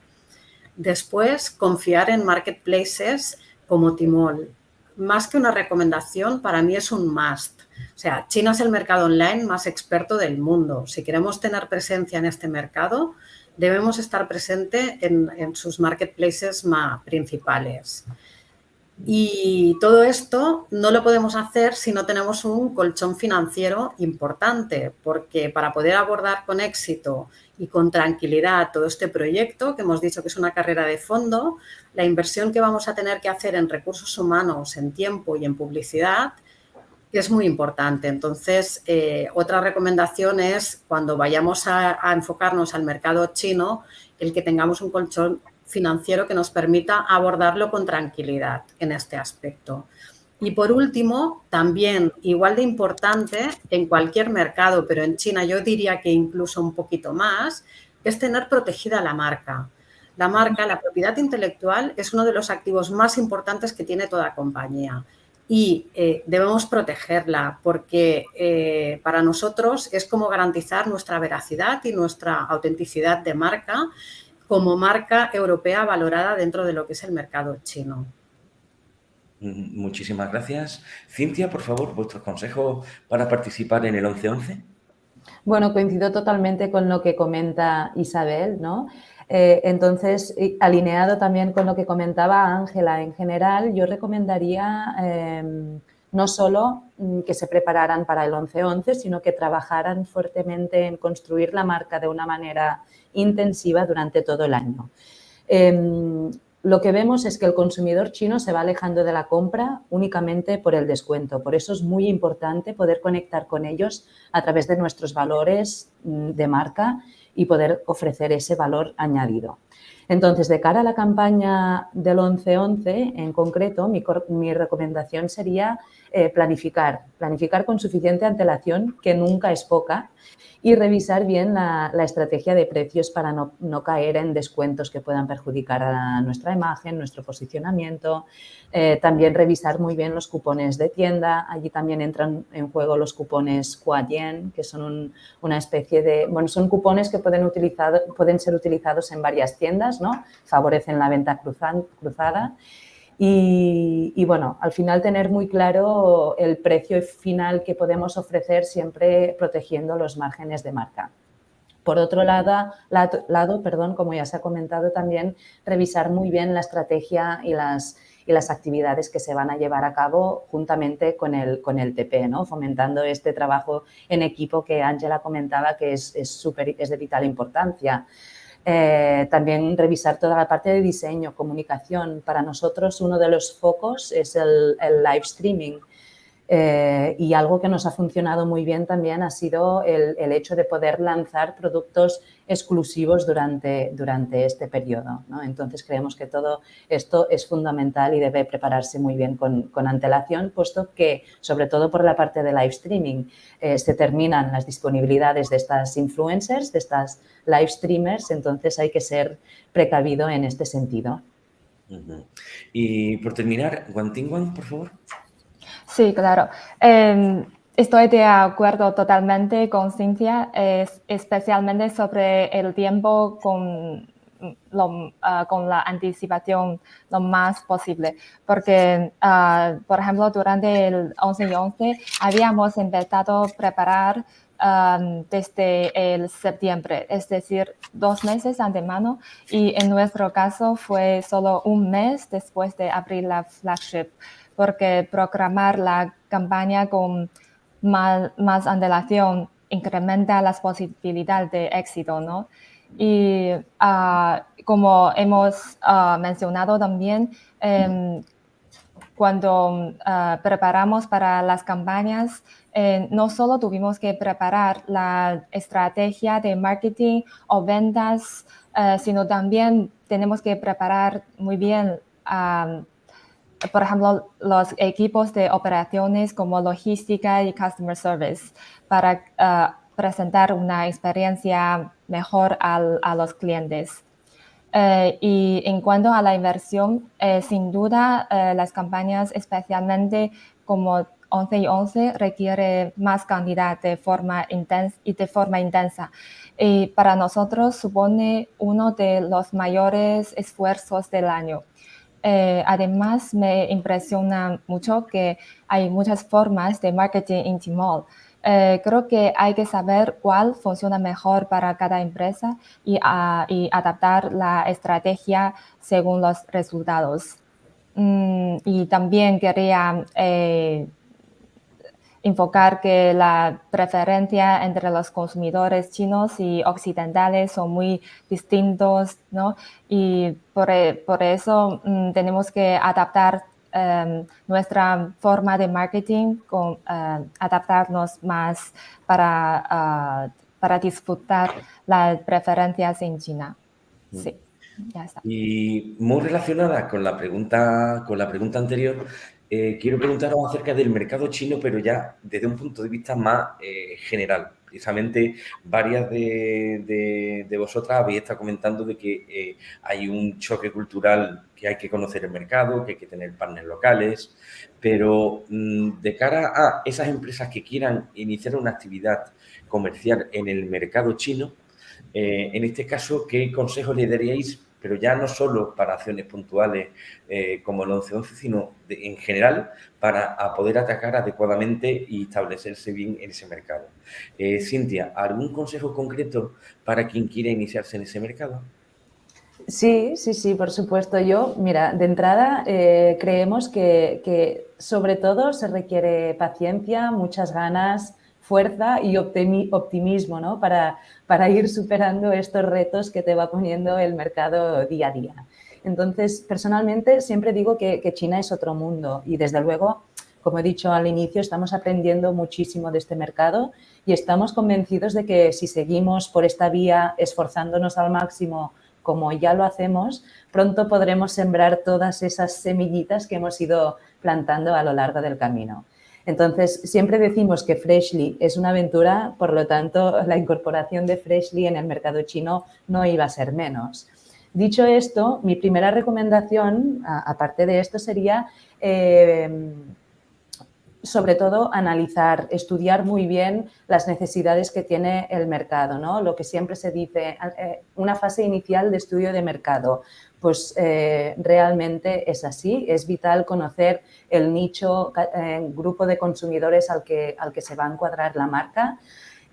Después, confiar en marketplaces como Timol, más que una recomendación, para mí es un must. O sea, China es el mercado online más experto del mundo. Si queremos tener presencia en este mercado, debemos estar presente en, sus marketplaces más principales. Y todo esto no lo podemos hacer si no tenemos un colchón financiero importante, porque para poder abordar con éxito y con tranquilidad todo este proyecto, que hemos dicho que es una carrera de fondo, la inversión que vamos a tener que hacer en recursos humanos, en tiempo y en publicidad es muy importante. Entonces, eh, otra recomendación es cuando vayamos a, enfocarnos al mercado chino, el que tengamos un colchón financiero que nos permita abordarlo con tranquilidad en este aspecto. Y por último, también igual de importante en cualquier mercado, pero en China yo diría que incluso un poquito más, es tener protegida la marca. La marca, la propiedad intelectual, es uno de los activos más importantes que tiene toda compañía y eh, debemos protegerla porque eh, para nosotros es como garantizar nuestra veracidad y nuestra autenticidad de marca como marca europea valorada dentro de lo que es el mercado chino. Muchísimas gracias. Cintia, por favor, vuestros consejos para participar en el 11-11. Bueno, coincido totalmente con lo que comenta Isabel, ¿no? Eh, entonces, alineado también con lo que comentaba Ángela en general, yo recomendaría em, no solo mm, que se prepararan para el 11-11, sino que trabajaran fuertemente en construir la marca de una manera intensiva durante todo el año. Em, lo que vemos es que el consumidor chino se va alejando de la compra únicamente por el descuento. Por eso es muy importante poder conectar con ellos a través de nuestros valores mm, de marca y poder ofrecer ese valor añadido. Entonces, de cara a la campaña del 11-11, en concreto, mi, recomendación sería eh, planificar, planificar con suficiente antelación, que nunca es poca, y revisar bien la, estrategia de precios para no, caer en descuentos que puedan perjudicar a nuestra imagen, nuestro posicionamiento. Eh, también revisar muy bien los cupones de tienda. Allí también entran en juego los cupones Quadien, que son una especie de... Bueno, son cupones que pueden, pueden ser utilizados en varias tiendas, ¿no? Favorecen la venta cruzada. Y, bueno, al final tener muy claro el precio final que podemos ofrecer siempre protegiendo los márgenes de marca. Por otro lado, lado, perdón, como ya se ha comentado también, revisar muy bien la estrategia y las, y las actividades que se van a llevar a cabo juntamente con el, con el TP, ¿no? fomentando este trabajo en equipo que Ángela comentaba que es, es, es de vital importancia. Eh, también revisar toda la parte de diseño, comunicación. Para nosotros uno de los focos es el, live streaming. Eh, y algo que nos ha funcionado muy bien también ha sido el, hecho de poder lanzar productos exclusivos durante, durante este periodo. Entonces, creemos que todo esto es fundamental y debe prepararse muy bien con, antelación, puesto que, sobre todo por la parte de live streaming, eh, se terminan las disponibilidades de estas influencers, de estas live streamers, entonces hay que ser precavido en este sentido. Y por terminar, Guantingwan, por favor. Sí, claro. Em, estoy de acuerdo totalmente con Cintia, especialmente sobre el tiempo con, ah, con la anticipación lo más posible. Porque, ah, por ejemplo, durante el 11 y 11 habíamos empezado a preparar desde el septiembre, es decir, dos meses antemano y en nuestro caso fue solo un mes después de abrir la flagship porque programar la campaña con más, más incrementa las posibilidades de éxito, ¿no? Y ah, como hemos ah, mencionado también, em, cuando ah, preparamos para las campañas, eh, no solo tuvimos que preparar la estrategia de marketing o ventas, eh, sino también tenemos que preparar muy bien por ejemplo, los equipos de operaciones como logística y customer service para eh, presentar una experiencia mejor a los clientes. Eh, y en cuanto a la inversión, eh, sin duda las campañas, especialmente como 11 y 11, requiere más cantidad de forma intensa y de forma intensa. Y para nosotros supone uno de los mayores esfuerzos del año. Eh, además, me impresiona mucho que hay muchas formas de marketing en Tmall. Eh, creo que hay que saber cuál funciona mejor para cada empresa y, ah, adaptar la estrategia según los resultados. Mm, y también quería eh, enfocar que la preferencia entre los consumidores chinos y occidentales son muy distintos, ¿no? Y por, e, eso mm, tenemos que adaptar em, nuestra forma de marketing, con, eh, adaptarnos más para, ah, para disfrutar las preferencias en China. Mm. Sí. Ya está. Y muy relacionada con la pregunta, con la pregunta anterior, eh, quiero preguntaros acerca del mercado chino, pero ya desde un punto de vista más eh, general. Precisamente varias de, vosotras habéis estado comentando de que eh, hay un choque cultural, que hay que conocer el mercado, que hay que tener partners locales, pero mm, de cara a esas empresas que quieran iniciar una actividad comercial en el mercado chino, en este caso, ¿qué consejos le daríais pero ya no solo para acciones puntuales eh, como el 11-11, sino en general para poder atacar adecuadamente y establecerse bien en ese mercado. Eh, Cintia, ¿algún consejo concreto para quien quiera iniciarse en ese mercado? Sí, sí, sí, por supuesto. Yo, mira, de entrada eh, creemos que sobre todo se requiere paciencia, muchas ganas, fuerza y optimismo ¿no? para, para ir superando estos retos que te va poniendo el mercado día a día. Entonces, personalmente siempre digo que, China es otro mundo y desde luego, como he dicho al inicio, estamos aprendiendo muchísimo de este mercado y estamos convencidos de que si seguimos por esta vía esforzándonos al máximo como ya lo hacemos, pronto podremos sembrar todas esas semillitas que hemos ido plantando a lo largo del camino. Entonces, siempre decimos que Freshly es una aventura, por lo tanto, <laughs> la incorporación de Freshly en el mercado chino no iba a ser menos. Dicho esto, mi primera recomendación, aparte de esto, sería eh, sobre todo analizar, estudiar muy bien las necesidades que tiene el mercado, ¿no? Lo que siempre se dice, eh, una fase inicial de estudio de mercado pues eh, realmente es así. Es vital conocer el nicho, eh, grupo de consumidores al que, al que se va a encuadrar la marca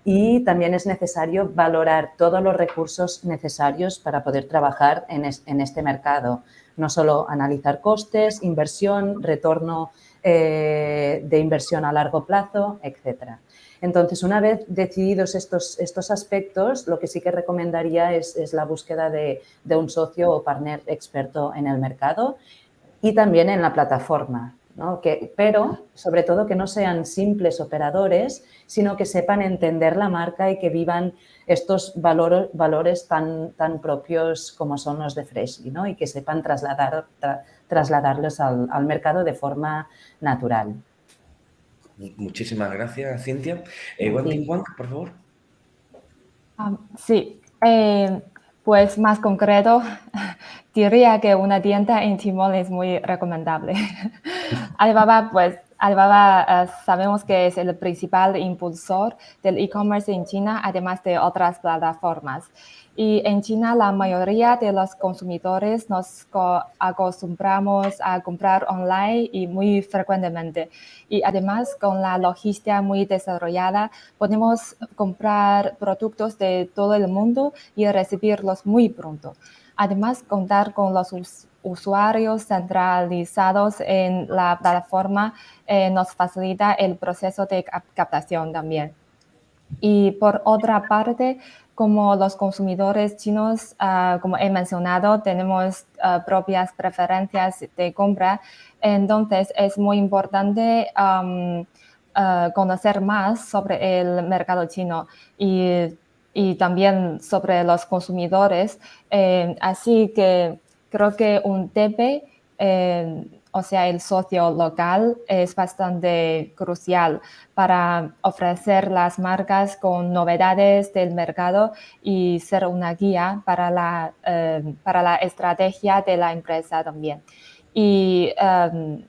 y también es necesario valorar todos los recursos necesarios para poder trabajar en, en este mercado. No solo analizar costes, inversión, retorno eh, de inversión a largo plazo, etcétera. Entonces, una vez decididos estos, estos aspectos, lo que sí que recomendaría es, la búsqueda de, un socio o partner experto en el mercado y también en la plataforma. Que, pero sobre todo que no sean simples operadores, sino que sepan entender la marca y que vivan estos valores tan, tan propios como son los de Freshly ¿no? y que sepan trasladar, trasladarlos al, mercado de forma natural. Muchísimas gracias, Cintia. Eh, Wang, por favor. Ah, sí, eh, pues más concreto, <laughs> diría que una tienda en Timor es muy recomendable. <laughs> Alibaba, pues Alibaba eh, sabemos que es el principal impulsor del e-commerce en China, además de otras plataformas. Y en China la mayoría de los consumidores nos acostumbramos a comprar online y muy frecuentemente. Y además con la logística muy desarrollada podemos comprar productos de todo el mundo y recibirlos muy pronto. Además, contar con los usuarios centralizados en la plataforma eh, nos facilita el proceso de captación también. Y por otra parte, como los consumidores chinos, ah, como he mencionado, tenemos ah, propias preferencias de compra, entonces es muy importante ah, conocer más sobre el mercado chino y, y también sobre los consumidores. Eh, así que creo que un TP o sea, el socio local es bastante crucial para ofrecer las marcas con novedades del mercado y ser una guía para la, eh, para la estrategia de la empresa también. Y em,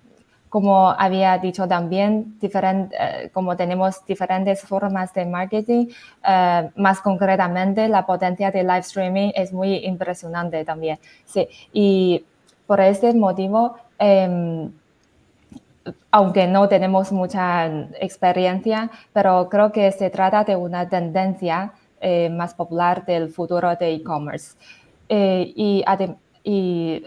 como había dicho también, eh, como tenemos diferentes formas de marketing, eh, más concretamente la potencia de live streaming es muy impresionante también. Sí, y por este motivo, Em, aunque no tenemos mucha experiencia, pero creo que se trata de una tendencia eh, más popular del futuro de e-commerce. Eh, y, eh,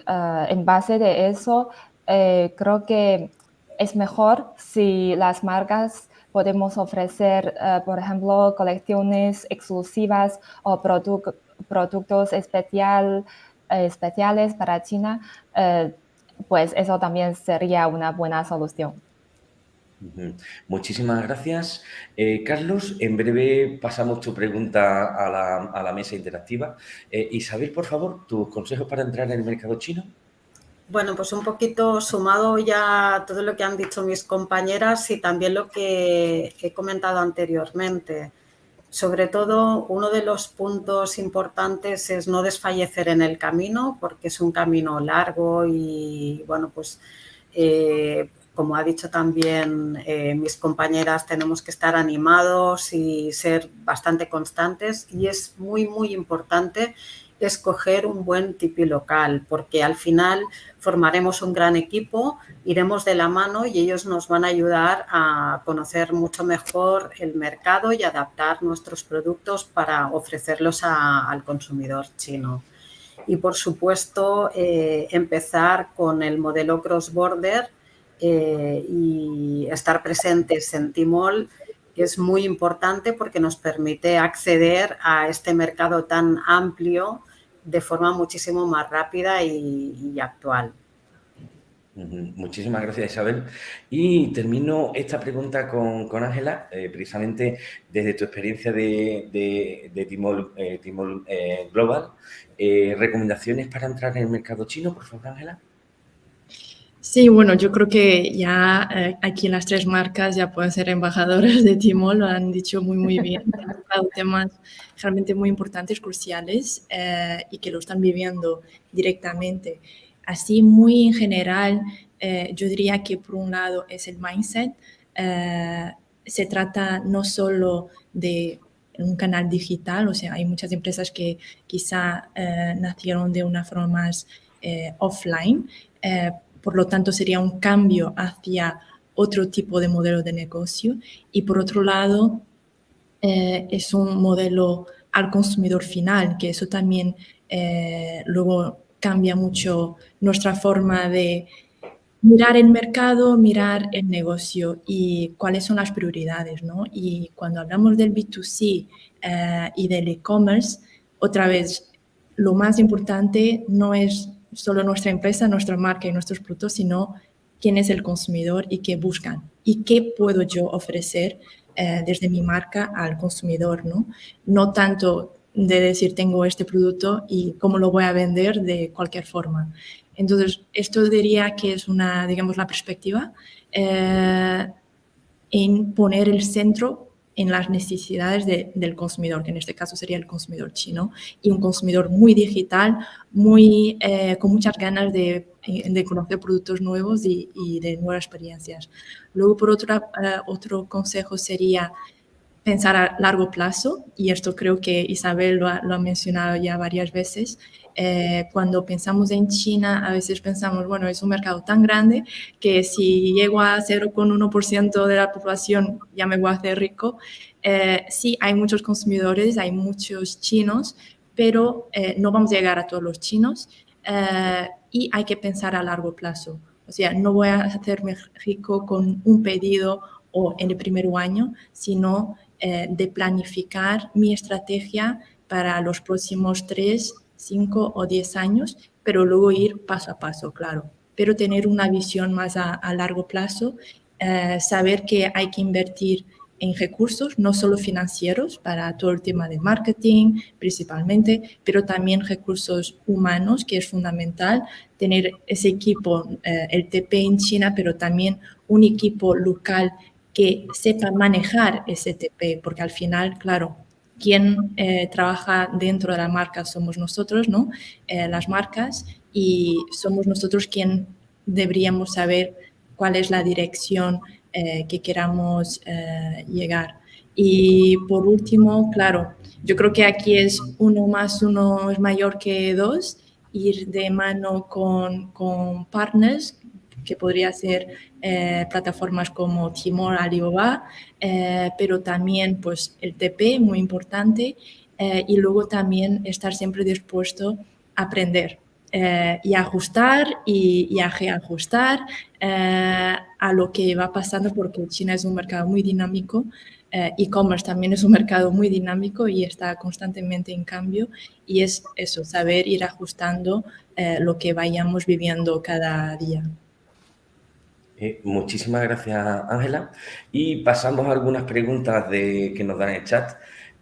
en base de eso, creo que es mejor si las marcas podemos ofrecer, por ejemplo, colecciones exclusivas o productos especial, especiales para China pues eso también sería una buena solución. Muchísimas gracias. Eh, Carlos, en breve pasamos tu pregunta a la, mesa interactiva. Eh, Isabel, por favor, tus consejos para entrar en el mercado chino. Bueno, pues un poquito sumado ya todo lo que han dicho mis compañeras y también lo que he comentado anteriormente. Sobre todo, uno de los puntos importantes es no desfallecer en el camino, porque es un camino largo y, bueno, pues, eh, como ha dicho también eh, mis compañeras, tenemos que estar animados y ser bastante constantes y es muy, muy importante escoger un buen tipi local, porque al final formaremos un gran equipo, iremos de la mano y ellos nos van a ayudar a conocer mucho mejor el mercado y adaptar nuestros productos para ofrecerlos al consumidor chino. Y por supuesto, eh, empezar con el modelo cross-border eh, y estar presentes en Timol es muy importante porque nos permite acceder a este mercado tan amplio de forma muchísimo más rápida y, actual. Muchísimas gracias, Isabel. Y termino esta pregunta con Ángela, eh, precisamente desde tu experiencia de, de, de Timol, eh, eh, Global. ¿Recomendaciones para entrar en el mercado chino, por favor, Ángela? Sí, bueno, yo creo que ya eh, aquí las tres marcas ya pueden ser embajadoras de Timor, lo han dicho muy, muy bien. <laughs> Han tocado temas realmente muy importantes, cruciales eh, y que lo están viviendo directamente. Así, muy en general, eh, yo diría que por un lado es el mindset. se trata no solo de un canal digital, o sea, hay muchas empresas que quizá nacieron de una forma más offline, por lo tanto, sería un cambio hacia otro tipo de modelo de negocio. Y por otro lado, eh, es un modelo al consumidor final, que eso también eh, luego cambia mucho nuestra forma de mirar el mercado, mirar el negocio y cuáles son las prioridades. ¿no? Y cuando hablamos del B2C eh, y del e-commerce, otra vez, lo más importante no es solo nuestra empresa, nuestra marca y nuestros productos, sino quién es el consumidor y qué buscan y qué puedo yo ofrecer eh, desde mi marca al consumidor, ¿no? No tanto de decir tengo este producto y cómo lo voy a vender de cualquier forma. Entonces, esto diría que es una, digamos, la perspectiva eh, en poner el centro en las necesidades del consumidor, que en este caso sería el consumidor chino, y un consumidor muy digital, muy, eh, con muchas ganas de, conocer productos nuevos y, de nuevas experiencias. Luego, por otro, eh, otro consejo sería pensar a largo plazo, y esto creo que Isabel lo ha, mencionado ya varias veces, eh, cuando pensamos en China, a veces pensamos, bueno, es un mercado tan grande que si llego a 0,1% de la población ya me voy a hacer rico. Eh, sí, hay muchos consumidores, hay muchos chinos, pero eh, no vamos a llegar a todos los chinos y hay que pensar a largo plazo. O sea, no voy a hacerme rico con un pedido o en el primer año, sino eh, de planificar mi estrategia para los próximos tres, cinco o diez años, pero luego ir paso a paso, claro. Pero tener una visión más a, largo plazo, eh, saber que hay que invertir en recursos, no solo financieros, para todo el tema de marketing principalmente, pero también recursos humanos, que es fundamental tener ese equipo, eh, el TP en China, pero también un equipo local que sepa manejar ese TP, porque al final, claro, quien eh, trabaja dentro de la marca somos nosotros, ¿no? Eh, las marcas, y somos nosotros quien deberíamos saber cuál es la dirección eh, que queramos llegar. Y por último, claro, yo creo que aquí es uno más uno es mayor que dos, ir de mano con, con partners que podría ser eh, plataformas como Timor, Alibaba, eh, pero también pues el TP, muy importante, eh, y luego también estar siempre dispuesto a aprender y ajustar y, y a reajustar a lo que va pasando porque China es un mercado muy dinámico e-commerce también es un mercado muy dinámico y está constantemente en cambio y es eso, saber ir ajustando lo que vayamos viviendo cada día. Eh, muchísimas gracias, Ángela. Y pasamos a algunas preguntas que nos dan en el chat.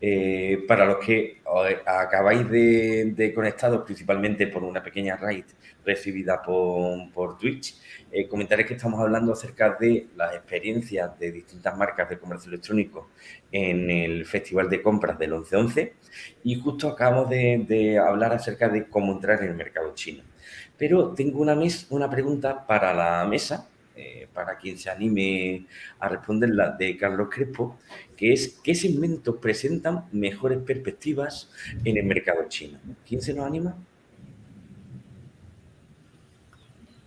Eh, para los que acabáis de, de, conectados, principalmente por una pequeña raid recibida por, por Twitch, eh, comentaré que estamos hablando acerca de las experiencias de distintas marcas de comercio electrónico en el Festival de Compras del 11-11 y justo acabamos de, de, hablar acerca de cómo entrar en el mercado chino. Pero tengo una, una pregunta para la mesa eh, para quien se anime a responder la de Carlos Crespo, que es ¿qué segmentos presentan mejores perspectivas en el mercado chino? ¿Quién se nos anima?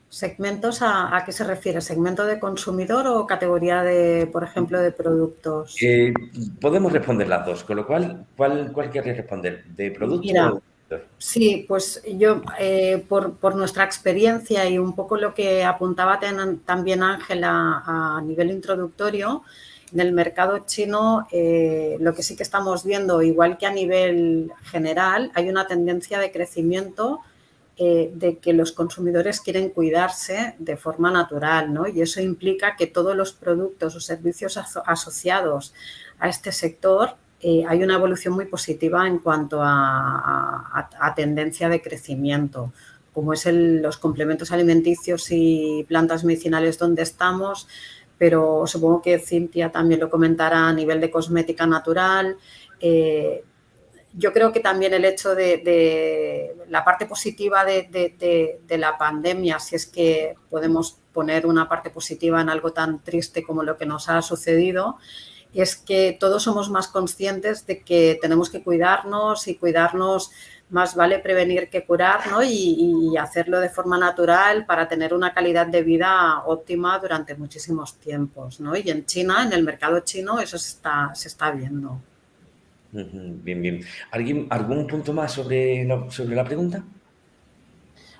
¿Segmentos a, qué se refiere? ¿Segmento de consumidor o categoría de, por ejemplo, de productos? Eh, podemos responder las dos, con lo cual, ¿cuál, cuál responder? ¿De producto Sí, pues yo, eh, por, nuestra experiencia y un poco lo que apuntaba también Ángela a nivel introductorio, en el mercado chino eh, lo que sí que estamos viendo, igual que a nivel general, hay una tendencia de crecimiento eh, de que los consumidores quieren cuidarse de forma natural, ¿no? Y eso implica que todos los productos o servicios asociados a este sector eh, hay una evolución muy positiva en cuanto a, tendencia de crecimiento, como es los complementos alimenticios y plantas medicinales donde estamos, pero supongo que Cintia también lo comentará a nivel de cosmética natural. Eh, yo creo que también el hecho de, la parte positiva de, la pandemia, si es que podemos poner una parte positiva en algo tan triste como lo que nos ha sucedido, es que todos somos más conscientes de que tenemos que cuidarnos y cuidarnos más vale prevenir que curar ¿no? y, hacerlo de forma natural para tener una calidad de vida óptima durante muchísimos tiempos. ¿no? Y en China, en el mercado chino, eso se está, se está viendo. Bien, bien. ¿Alguien, ¿Algún punto más sobre sobre la pregunta?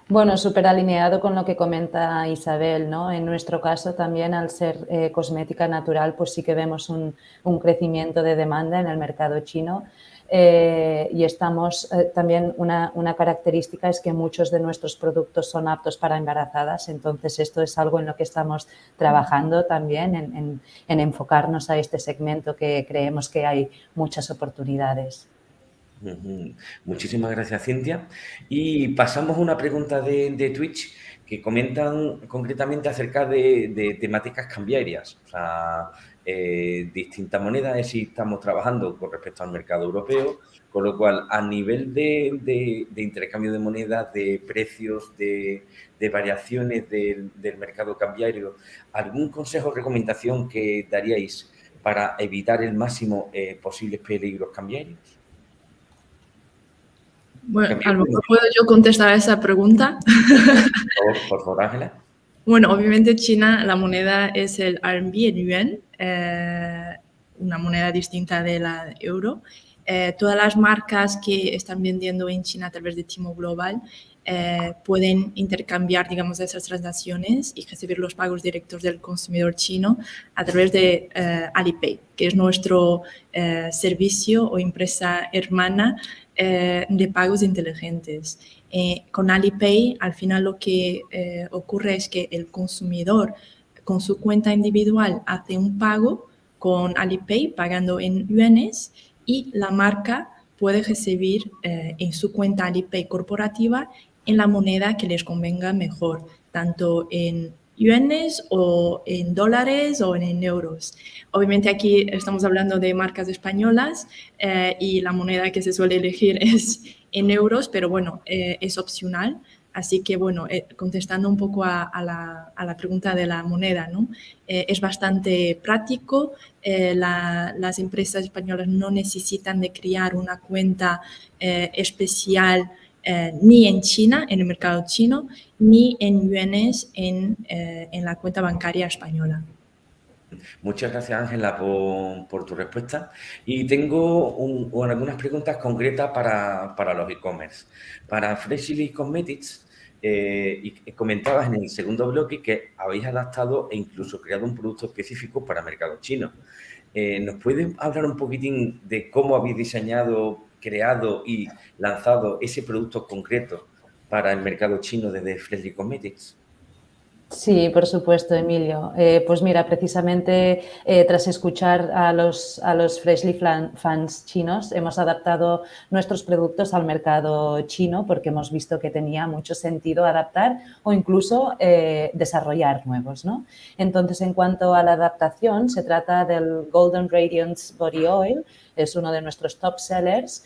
Bueno, súper alineado con lo que comenta Isabel, ¿no? En nuestro caso también al ser eh, cosmética natural, pues sí que vemos un, crecimiento de demanda en el mercado chino eh, y estamos eh, también una, característica es que muchos de nuestros productos son aptos para embarazadas, entonces esto es algo en lo que estamos trabajando también en enfocarnos a este segmento que creemos que hay muchas oportunidades. Muchísimas gracias, Cintia. Y pasamos a una pregunta de, Twitch que comentan concretamente acerca de, temáticas cambiarias, o sea, eh, distintas monedas, si estamos trabajando con respecto al mercado europeo, con lo cual a nivel de, intercambio de monedas, de precios, de, variaciones del, mercado cambiario, ¿algún consejo o recomendación que daríais para evitar el máximo eh, posibles peligros cambiarios? Bueno, a lo mejor puedo yo contestar a esa pregunta. Por favor, Ángela. Bueno, obviamente China, la moneda es el RMB, el yuan, eh, una moneda distinta de la euro. Eh, todas las marcas que están vendiendo en China a través de Timo Global eh, pueden intercambiar, digamos, esas transacciones y recibir los pagos directos del consumidor chino a través de Alipay, que es nuestro servicio o empresa hermana eh, de pagos inteligentes. Eh, con Alipay, al final lo que eh, ocurre es que el consumidor con su cuenta individual hace un pago con Alipay pagando en yuanes y la marca puede recibir en su cuenta Alipay corporativa en la moneda que les convenga mejor, tanto en yuanes o en dólares o en euros. Obviamente aquí estamos hablando de marcas españolas eh, y la moneda que se suele elegir <laughs> es en euros, pero bueno, eh, es opcional. Así que bueno, eh, contestando un poco a, la, pregunta de la moneda, ¿no? es bastante práctico. las empresas españolas no necesitan de crear una cuenta especial eh, ni en China, en el mercado chino, ni en yuanes en, eh, en la cuenta bancaria española. Muchas gracias, Ángela, por, tu respuesta. Y tengo algunas preguntas concretas para, para los e-commerce. Para Freshly Cosmetics, eh, y comentabas en el segundo bloque que habéis adaptado e incluso creado un producto específico para mercado chino. ¿Nos puedes hablar un poquitín de cómo habéis diseñado creado y lanzado ese producto concreto para el mercado chino desde Freshly Cosmetics? Sí, por supuesto, Emilio. Eh, pues mira, precisamente eh, tras escuchar a los, a los Freshly fans chinos, hemos adaptado nuestros productos al mercado chino porque hemos visto que tenía mucho sentido adaptar o incluso eh, desarrollar nuevos. ¿no? Entonces, en cuanto a la adaptación, se trata del Golden Radiance Body Oil, es uno de nuestros top sellers,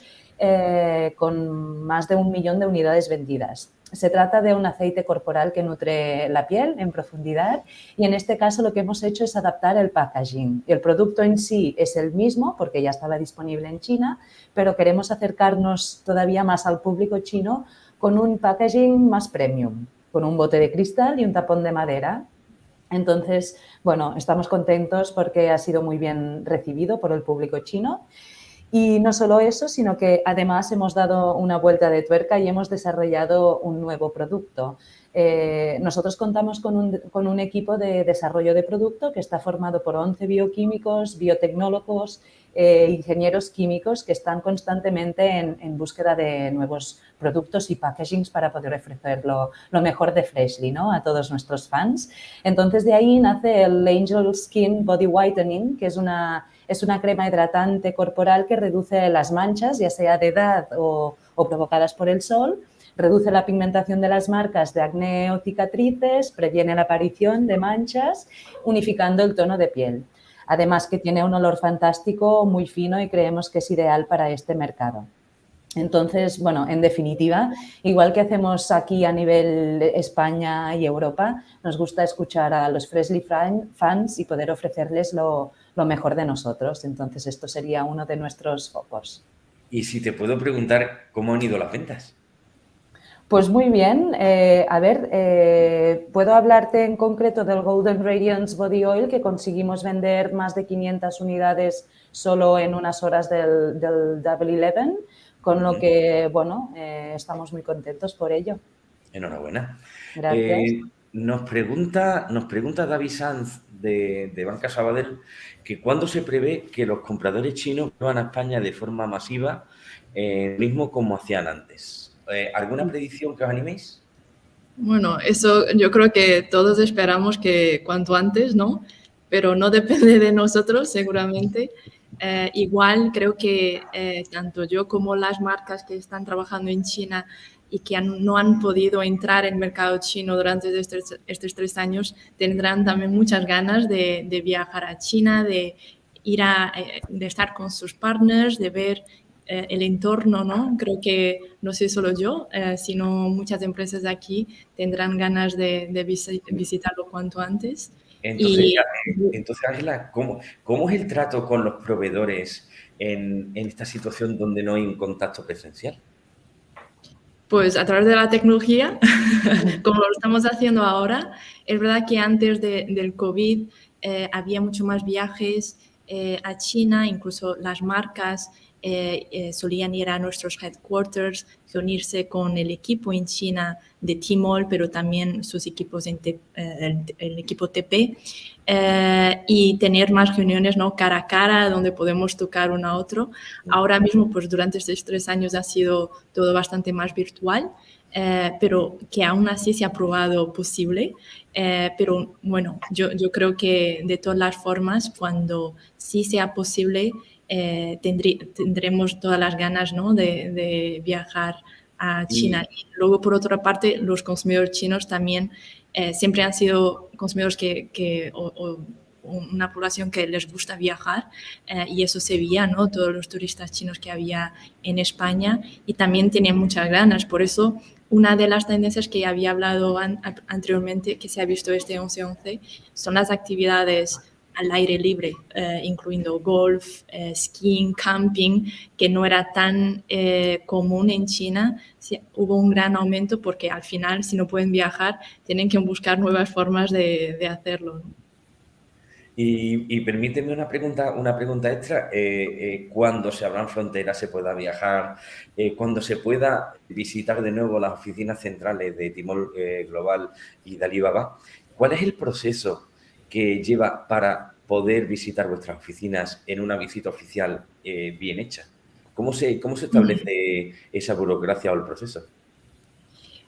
con más de un millón de unidades vendidas. Se trata de un aceite corporal que nutre la piel en profundidad y en este caso lo que hemos hecho es adaptar el packaging. El producto en sí es el mismo porque ya estaba disponible en China, pero queremos acercarnos todavía más al público chino con un packaging más premium, con un bote de cristal y un tapón de madera. Entonces, bueno, estamos contentos porque ha sido muy bien recibido por el público chino y no solo eso, sino que además hemos dado una vuelta de tuerca y hemos desarrollado un nuevo producto. Eh, nosotros contamos con un, equipo de desarrollo de producto que está formado por 11 bioquímicos, biotecnólogos, eh, ingenieros químicos que están constantemente en, búsqueda de nuevos productos y packagings para poder ofrecer lo, mejor de Freshly ¿no? a todos nuestros fans. Entonces, de ahí nace el Angel Skin Body Whitening, que es una es una crema hidratante corporal que reduce las manchas, ya sea de edad o, provocadas por el sol, reduce la pigmentación de las marcas de acné o cicatrices, previene la aparición de manchas, unificando el tono de piel. Además que tiene un olor fantástico, muy fino y creemos que es ideal para este mercado. Entonces, bueno, en definitiva, igual que hacemos aquí a nivel España y Europa, nos gusta escuchar a los Freshly fans y poder ofrecerles lo, lo mejor de nosotros. Entonces, esto sería uno de nuestros focos. Y si te puedo preguntar, ¿cómo han ido las ventas? Pues muy bien. Eh, a ver, eh, puedo hablarte en concreto del Golden Radiance Body Oil, que conseguimos vender más de 500 unidades solo en unas horas del, del Double Eleven, con lo que, bueno, eh, estamos muy contentos por ello. Enhorabuena. Gracias. Nos, pregunta, nos pregunta David Sanz de, de, Banca Sabadell que cuándo se prevé que los compradores chinos van a España de forma masiva, mismo como hacían antes. Eh, ¿Alguna predicción que os animéis? Bueno, eso yo creo que todos esperamos que cuanto antes, ¿no? Pero no <laughs> depende de nosotros, seguramente. Eh, igual creo que eh, tanto yo como las marcas que están trabajando en China y que han, no han podido entrar en el mercado chino durante estos, estos tres años, tendrán también muchas ganas de, de viajar a China, de ir a, eh, de estar con sus partners, de ver eh, el entorno, ¿no? Creo que no sé solo yo, eh, sino muchas empresas de aquí tendrán ganas de, de visitarlo cuanto antes. Entonces, y, entonces Ángela, ¿cómo, ¿cómo, es el trato con los proveedores en, en, esta situación donde no hay un contacto presencial? Pues a través de la tecnología, <laughs> como lo estamos haciendo ahora, es verdad que antes de, del COVID eh, había mucho más viajes eh, a China, incluso las marcas eh, eh, solían ir a nuestros headquarters, reunirse con el equipo en China de Tmall, pero también sus equipos en eh, el, el, equipo TP, y tener más reuniones ¿no? cara a cara donde podemos tocar uno a otro. Ahora mismo, pues durante estos tres años ha sido todo bastante más virtual. Pero que aún así se ha probado posible. Pero bueno, yo, yo creo que de todas las formas, cuando sí sea posible, eh, tendrí, tendremos todas las ganas ¿no? de, de, viajar a China. Y luego, por otra parte, los consumidores chinos también eh, siempre han sido consumidores que, que o, o una población que les gusta viajar eh, y eso se veía, ¿no? Todos los turistas chinos que había en España y también tenían muchas ganas. Por eso, una de las tendencias que había hablado an anteriormente, que se ha visto este 11-11, son las actividades al aire libre, eh, incluyendo golf, eh, skiing, camping, que no era tan eh, común en China. Hubo un gran aumento porque al final, si no pueden viajar, tienen que buscar nuevas formas de, hacerlo. y, permíteme una pregunta, una pregunta extra. ¿Cuándo se abran fronteras se pueda viajar? ¿Cuándo se pueda visitar de nuevo las oficinas centrales de Timor Global y de Alibaba? ¿Cuál es el proceso que lleva para poder visitar vuestras oficinas en una visita oficial eh, bien hecha? ¿Cómo se, ¿Cómo se establece esa burocracia o el proceso?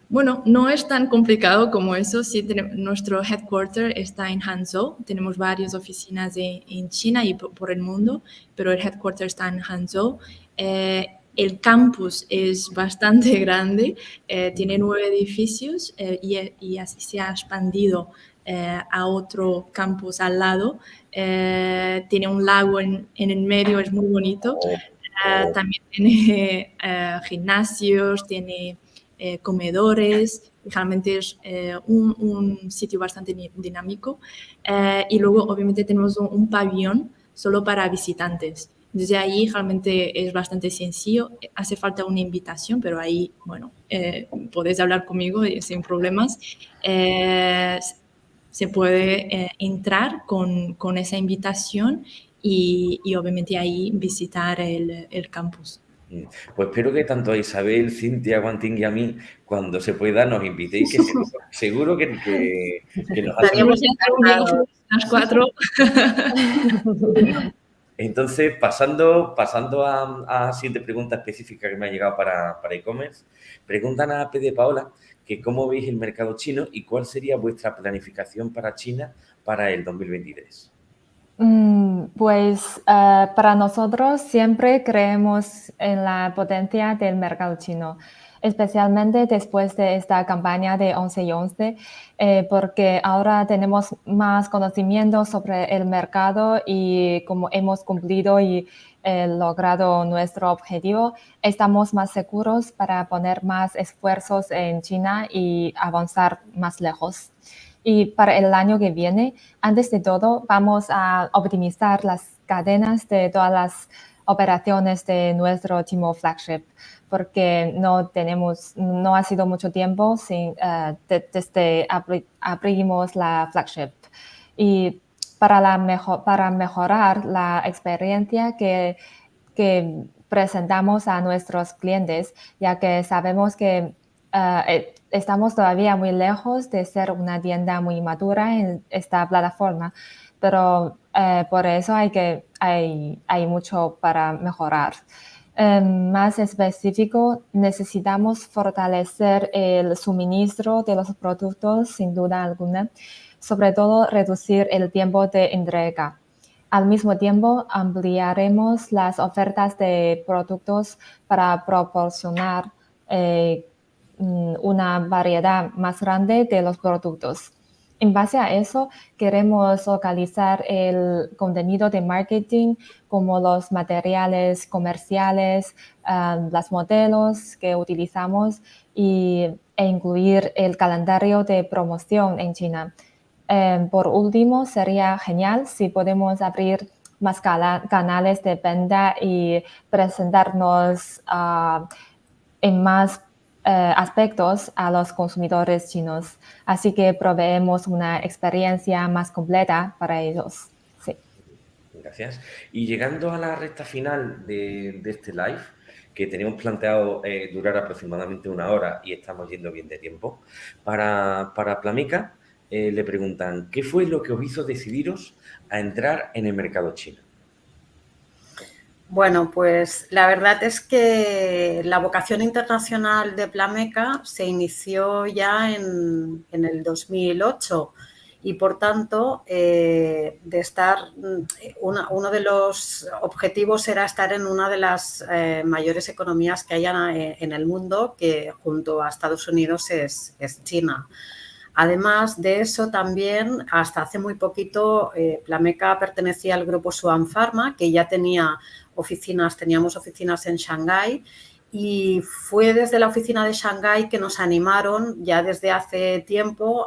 Bueno, no es tan complicado como eso. Sí, nuestro headquarter está en Hangzhou. Tenemos varias oficinas en China y por, el mundo, pero el headquarter está en Hangzhou. Eh, el campus es <laughs> bastante grande, eh, tiene nueve edificios eh, y, así se ha expandido eh, a otro campus al lado. Eh, tiene un lago en, en, el medio, es muy bonito. Oh, eh, oh. también tiene <laughs> gimnasios, tiene comedores. Realmente es un, un, sitio bastante dinámico. y luego, obviamente, tenemos un, un pabellón solo para visitantes. Desde ahí realmente es bastante sencillo, hace falta una invitación, pero ahí, bueno, eh, podéis hablar conmigo sin problemas. Eh, se puede eh, entrar con, con, esa invitación y, y, obviamente ahí visitar el, el, campus. Mm. Pues espero que tanto a Isabel, Cintia, Guantín y a mí, cuando se pueda, nos invitéis, que <laughs> seguro que, que, que nos hacemos... las cuatro. <laughs> Entonces, pasando, pasando a, a siguiente pregunta específica que me ha llegado para e-commerce, preguntan a P de Paola que cómo veis el mercado chino y cuál sería vuestra planificación para China para el 2023. Mm, pues uh, para nosotros siempre creemos en la potencia del mercado chino, especialmente después de esta campaña de 11 y 11, eh, porque ahora tenemos más conocimiento sobre el mercado y como hemos cumplido y eh, logrado nuestro objetivo, estamos más seguros para poner más esfuerzos en China y avanzar más lejos. Y para el año que viene, antes de todo, vamos a optimizar las cadenas de todas las operaciones de nuestro Timo Flagship, porque no tenemos, no ha sido mucho tiempo sin, uh, de, desde abri, abrimos la Flagship. Y para, la mejor, para mejorar la experiencia que, que presentamos a nuestros clientes, ya que sabemos que eh, estamos todavía muy lejos de ser una tienda muy madura en esta plataforma, pero eh, por eso hay, que, hay, hay mucho para mejorar. Em, más específico, necesitamos fortalecer el suministro de los productos, sin duda alguna, sobre todo reducir el tiempo de entrega. Al mismo tiempo, ampliaremos las ofertas de productos para proporcionar eh, mm, una variedad más grande de los productos. En base a eso, queremos localizar el contenido de marketing como los materiales comerciales, um, los modelos que utilizamos y, e incluir el calendario de promoción en China. Em, por último, sería genial si podemos abrir más canales de venta y presentarnos uh, en más eh, aspectos a los consumidores chinos. Así que proveemos una experiencia más completa para ellos. Sí. Gracias. Y llegando a la recta final de, este live, que teníamos planteado eh, durar aproximadamente una hora y estamos yendo bien de tiempo, para, para Plamica eh, le preguntan, ¿qué fue lo que os hizo decidiros a entrar en el mercado chino? Bueno, pues la verdad es que la vocación internacional de Plameca se inició ya en, el 2008 y por tanto eh, de estar uno de los objetivos era estar en una de las eh, mayores economías que hay en el mundo que junto a Estados Unidos es, China. Además de eso, también hasta hace muy poquito eh, Plameca pertenecía al grupo Suan Pharma, que ya tenía oficinas, teníamos oficinas en Shanghái y fue desde la oficina de Shanghái que nos animaron ya desde hace tiempo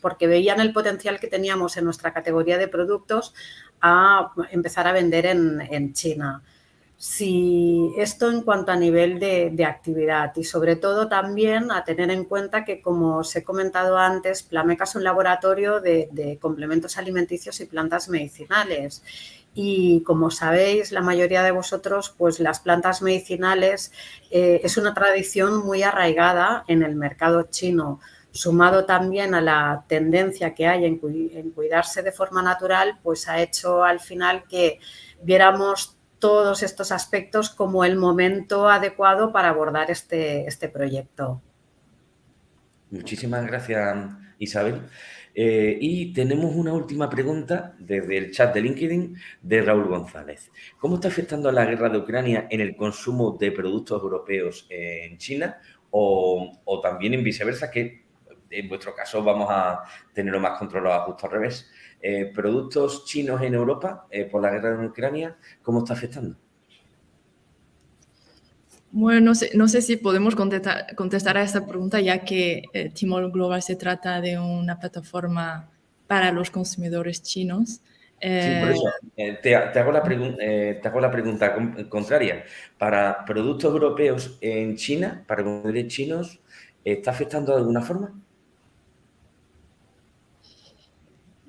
porque veían el potencial que teníamos en nuestra categoría de productos a empezar a vender en, China. Si esto en cuanto a nivel de, actividad y sobre todo también a tener en cuenta que como os he comentado antes, Plameca es un laboratorio de complementos alimenticios y plantas medicinales y como sabéis, la mayoría de vosotros, pues las plantas medicinales eh, es una tradición muy arraigada en el mercado chino, sumado también a la tendencia que hay en, cuidarse de forma natural, pues ha hecho al final que viéramos todos estos aspectos como el momento adecuado para abordar este, este proyecto. Muchísimas gracias, Isabel. Eh, y tenemos una última pregunta desde el chat de LinkedIn de Raúl González. ¿Cómo está afectando la guerra de Ucrania en el consumo de productos europeos en China o, también en viceversa, que en vuestro caso vamos a tenerlo más controlado justo al revés? Eh, ¿Productos chinos en Europa eh, por la guerra de Ucrania, cómo está afectando? Bueno, no sé, no sé si podemos contestar, a esta pregunta, ya que eh, Timor Global se trata de una plataforma para los consumidores chinos. sí, por eh, eso, eh, te, hago la te, hago la pregunta contraria. Para productos europeos en China, para consumidores chinos, ¿está afectando de alguna forma?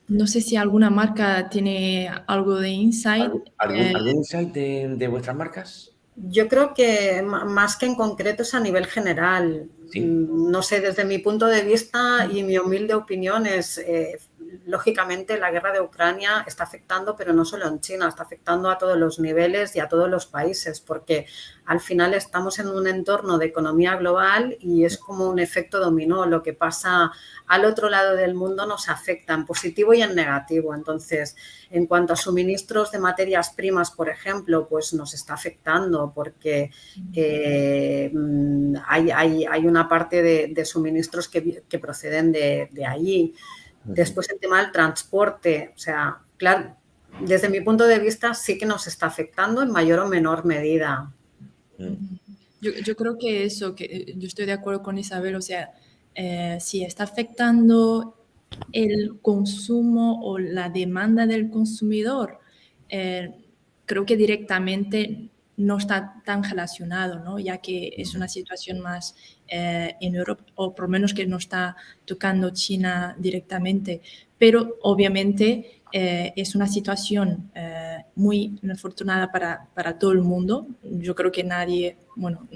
No sé si alguna marca tiene algo de insight. ¿Algún, insight de vuestras marcas? Yo creo que más que en concreto es a nivel general. Mm, no sé, desde mi punto de vista y mi humilde opinión es, eh, lógicamente, la guerra de Ucrania está afectando, pero no solo en China, está afectando a todos los niveles y a todos los países, porque al final estamos en un entorno de economía global y es como un efecto dominó. Lo que pasa al otro lado del mundo nos afecta en positivo y en negativo. Entonces, en cuanto a suministros de materias primas, por ejemplo, pues nos está afectando porque eh, hay, una parte de, suministros que, proceden de, de allí. Después el tema del transporte, o sea, claro, desde mi punto de vista sí que nos está afectando en mayor o menor medida. Yo, creo que eso, que yo estoy de acuerdo con Isabel, o sea, eh, si está afectando el consumo o la demanda del consumidor, eh, creo que directamente no está tan relacionado, ¿no? ya que es una situación más eh, en Europa, o por lo menos que no está tocando China directamente. Pero obviamente eh, es una situación muy inafortunada para, para todo el mundo. Yo creo que nadie, bueno,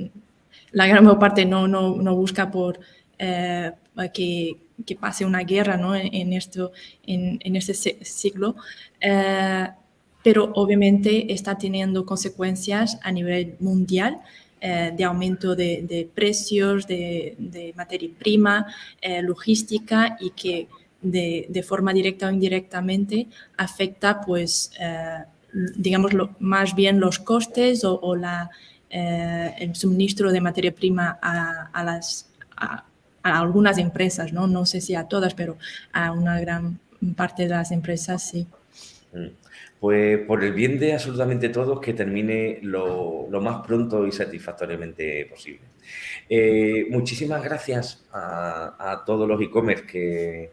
la gran parte no, no, no busca por que, que, pase una guerra ¿no? en, esto, en, en este siglo, pero obviamente está teniendo consecuencias a nivel mundial eh, de aumento de, precios, de, materia prima, eh, logística y que de, forma directa o indirectamente afecta, pues, eh, digamos, más bien los costes o, la, el suministro de materia prima a, algunas empresas, ¿no? no sé si a todas, pero a una gran parte de las empresas sí. Mm. Pues por el bien de absolutamente todos, que termine lo, más pronto y satisfactoriamente posible. Eh, muchísimas gracias a, todos los e-commerce que,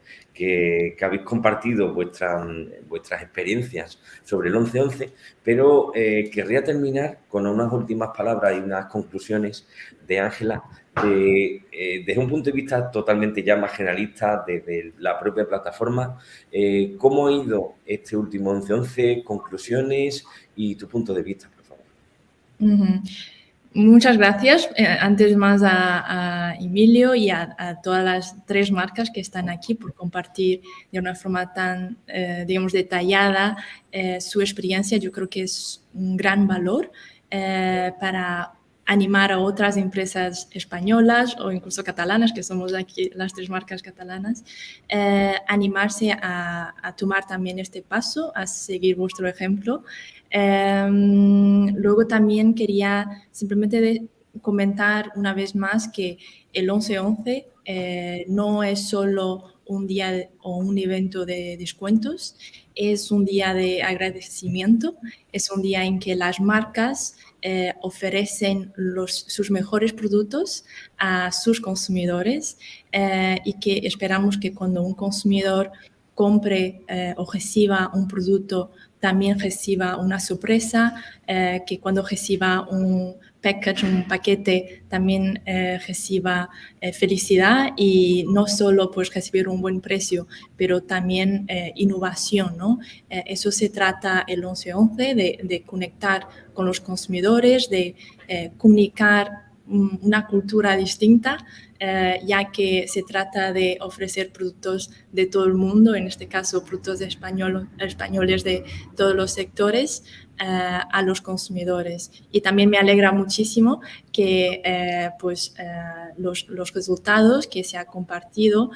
habéis compartido vuestras experiencias sobre el 1111, pero eh, querría terminar con unas últimas palabras y unas conclusiones de Ángela eh, desde un punto de vista totalmente ya más generalista, desde la propia plataforma, eh, ¿cómo ha ido este último 11-11? Conclusiones y tu punto de vista, por favor. Muchas gracias. Eh, antes más a, Emilio y a, todas las tres marcas que están aquí por compartir de una forma tan, digamos, detallada su experiencia. Yo creo que es un gran valor para animar a otras empresas españolas o incluso catalanas, que somos aquí las tres marcas catalanas, eh, animarse a, tomar también este paso, a seguir vuestro ejemplo. Em, luego también quería simplemente comentar una vez más que el 11-11 eh, no es solo un día o un evento de descuentos, es un día de agradecimiento, es un día en que las marcas eh, ofrecen sus mejores productos a sus consumidores eh, y que esperamos que cuando un consumidor compre eh, o reciba un producto también reciba una sorpresa, que cuando reciba un package, un paquete, también eh, reciba eh, felicidad y no solo pues recibir un buen precio, pero también eh, innovación, ¿no? eso se trata el 1111 de, de conectar con los consumidores, de comunicar una cultura distinta, ya que se trata de ofrecer productos de todo el mundo, en este caso productos de español, españoles de todos los sectores, eh, a los consumidores. Y también me alegra muchísimo que eh, pues, eh, los, los, resultados que se ha compartido,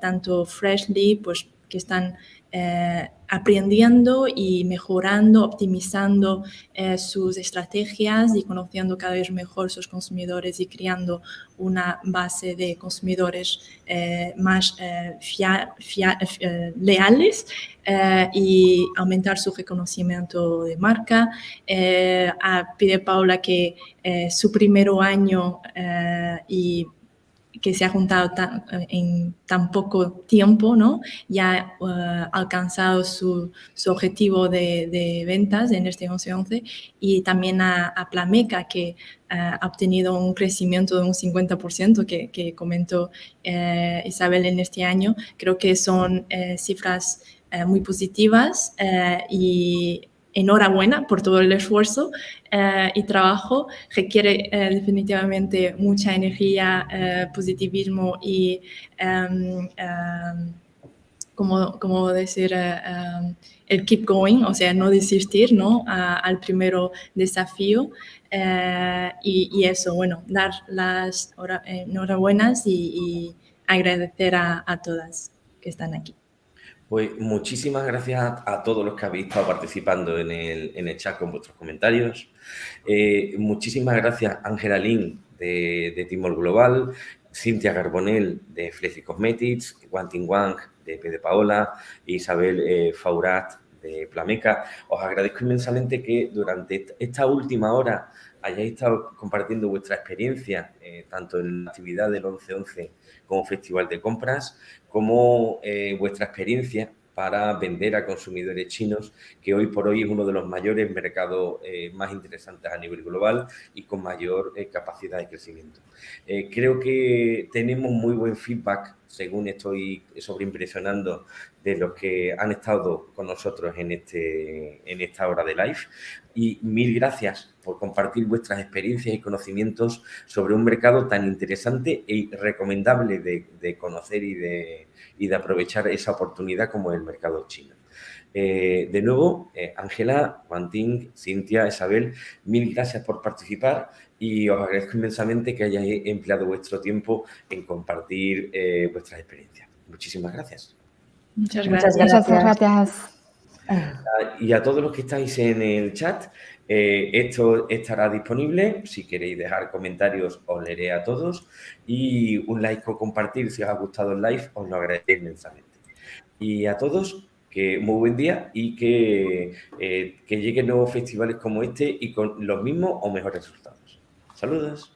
tanto Freshly, pues que están eh, aprendiendo y mejorando, optimizando eh, sus estrategias y conociendo cada vez mejor sus consumidores y creando una base de consumidores eh, más leales y aumentar su reconocimiento de marca. pide Paula que su primer año y que se ha juntado en tan poco tiempo, ¿no? Ya ha eh, alcanzado su, su objetivo de, de, ventas en este 11-11 y también a, a Plameca, que eh, ha obtenido un crecimiento de un 50% que, que comentó eh, Isabel en este año. Creo que son cifras muy positivas y enhorabuena por todo el esfuerzo eh, y trabajo. Requiere eh, definitivamente mucha energía, eh, positivismo y, em, em, como, como decir, em, el keep going, o sea, no desistir ¿no? al primero desafío. Y, eso, bueno, dar las enhorabuenas y, y agradecer a, a todas que están aquí. Pues muchísimas gracias a, todos los que habéis estado participando en el, chat con vuestros comentarios. Eh, muchísimas gracias Ángela Lin de, de, Timor Global, Cintia Carbonell de Flexi Cosmetics, Wanting Wang de P. Paola, Isabel eh, Faurat de Plameca. Os agradezco inmensamente que durante esta última hora hayáis estado compartiendo vuestra experiencia, eh, tanto en la actividad del 11-11 como Festival de Compras, como eh, vuestra experiencia para vender a consumidores chinos, que hoy por hoy es uno de los mayores mercados eh, más interesantes a nivel global y con mayor capacidad de crecimiento. creo que tenemos muy buen feedback según estoy sobreimpresionando de los que han estado con nosotros en, este, en esta hora de live. Y mil gracias por compartir vuestras experiencias y conocimientos sobre un mercado tan interesante y recomendable de, conocer y de, y de aprovechar esa oportunidad como el mercado chino. Eh, de nuevo, eh, Ángela, Juantín, Cintia, Isabel, mil gracias por participar y os agradezco inmensamente que hayáis empleado vuestro tiempo en compartir eh, vuestras experiencias. Muchísimas gracias. Muchas gracias. Muchas gracias. Y a todos los que estáis en el chat, esto estará disponible. Si queréis dejar comentarios, os leeré a todos. Y un like o compartir si os ha gustado el live, os lo agradeceré inmensamente. Y a todos, que muy buen día y que, eh, que lleguen nuevos festivales como este y con los mismos o mejores resultados. Saludos.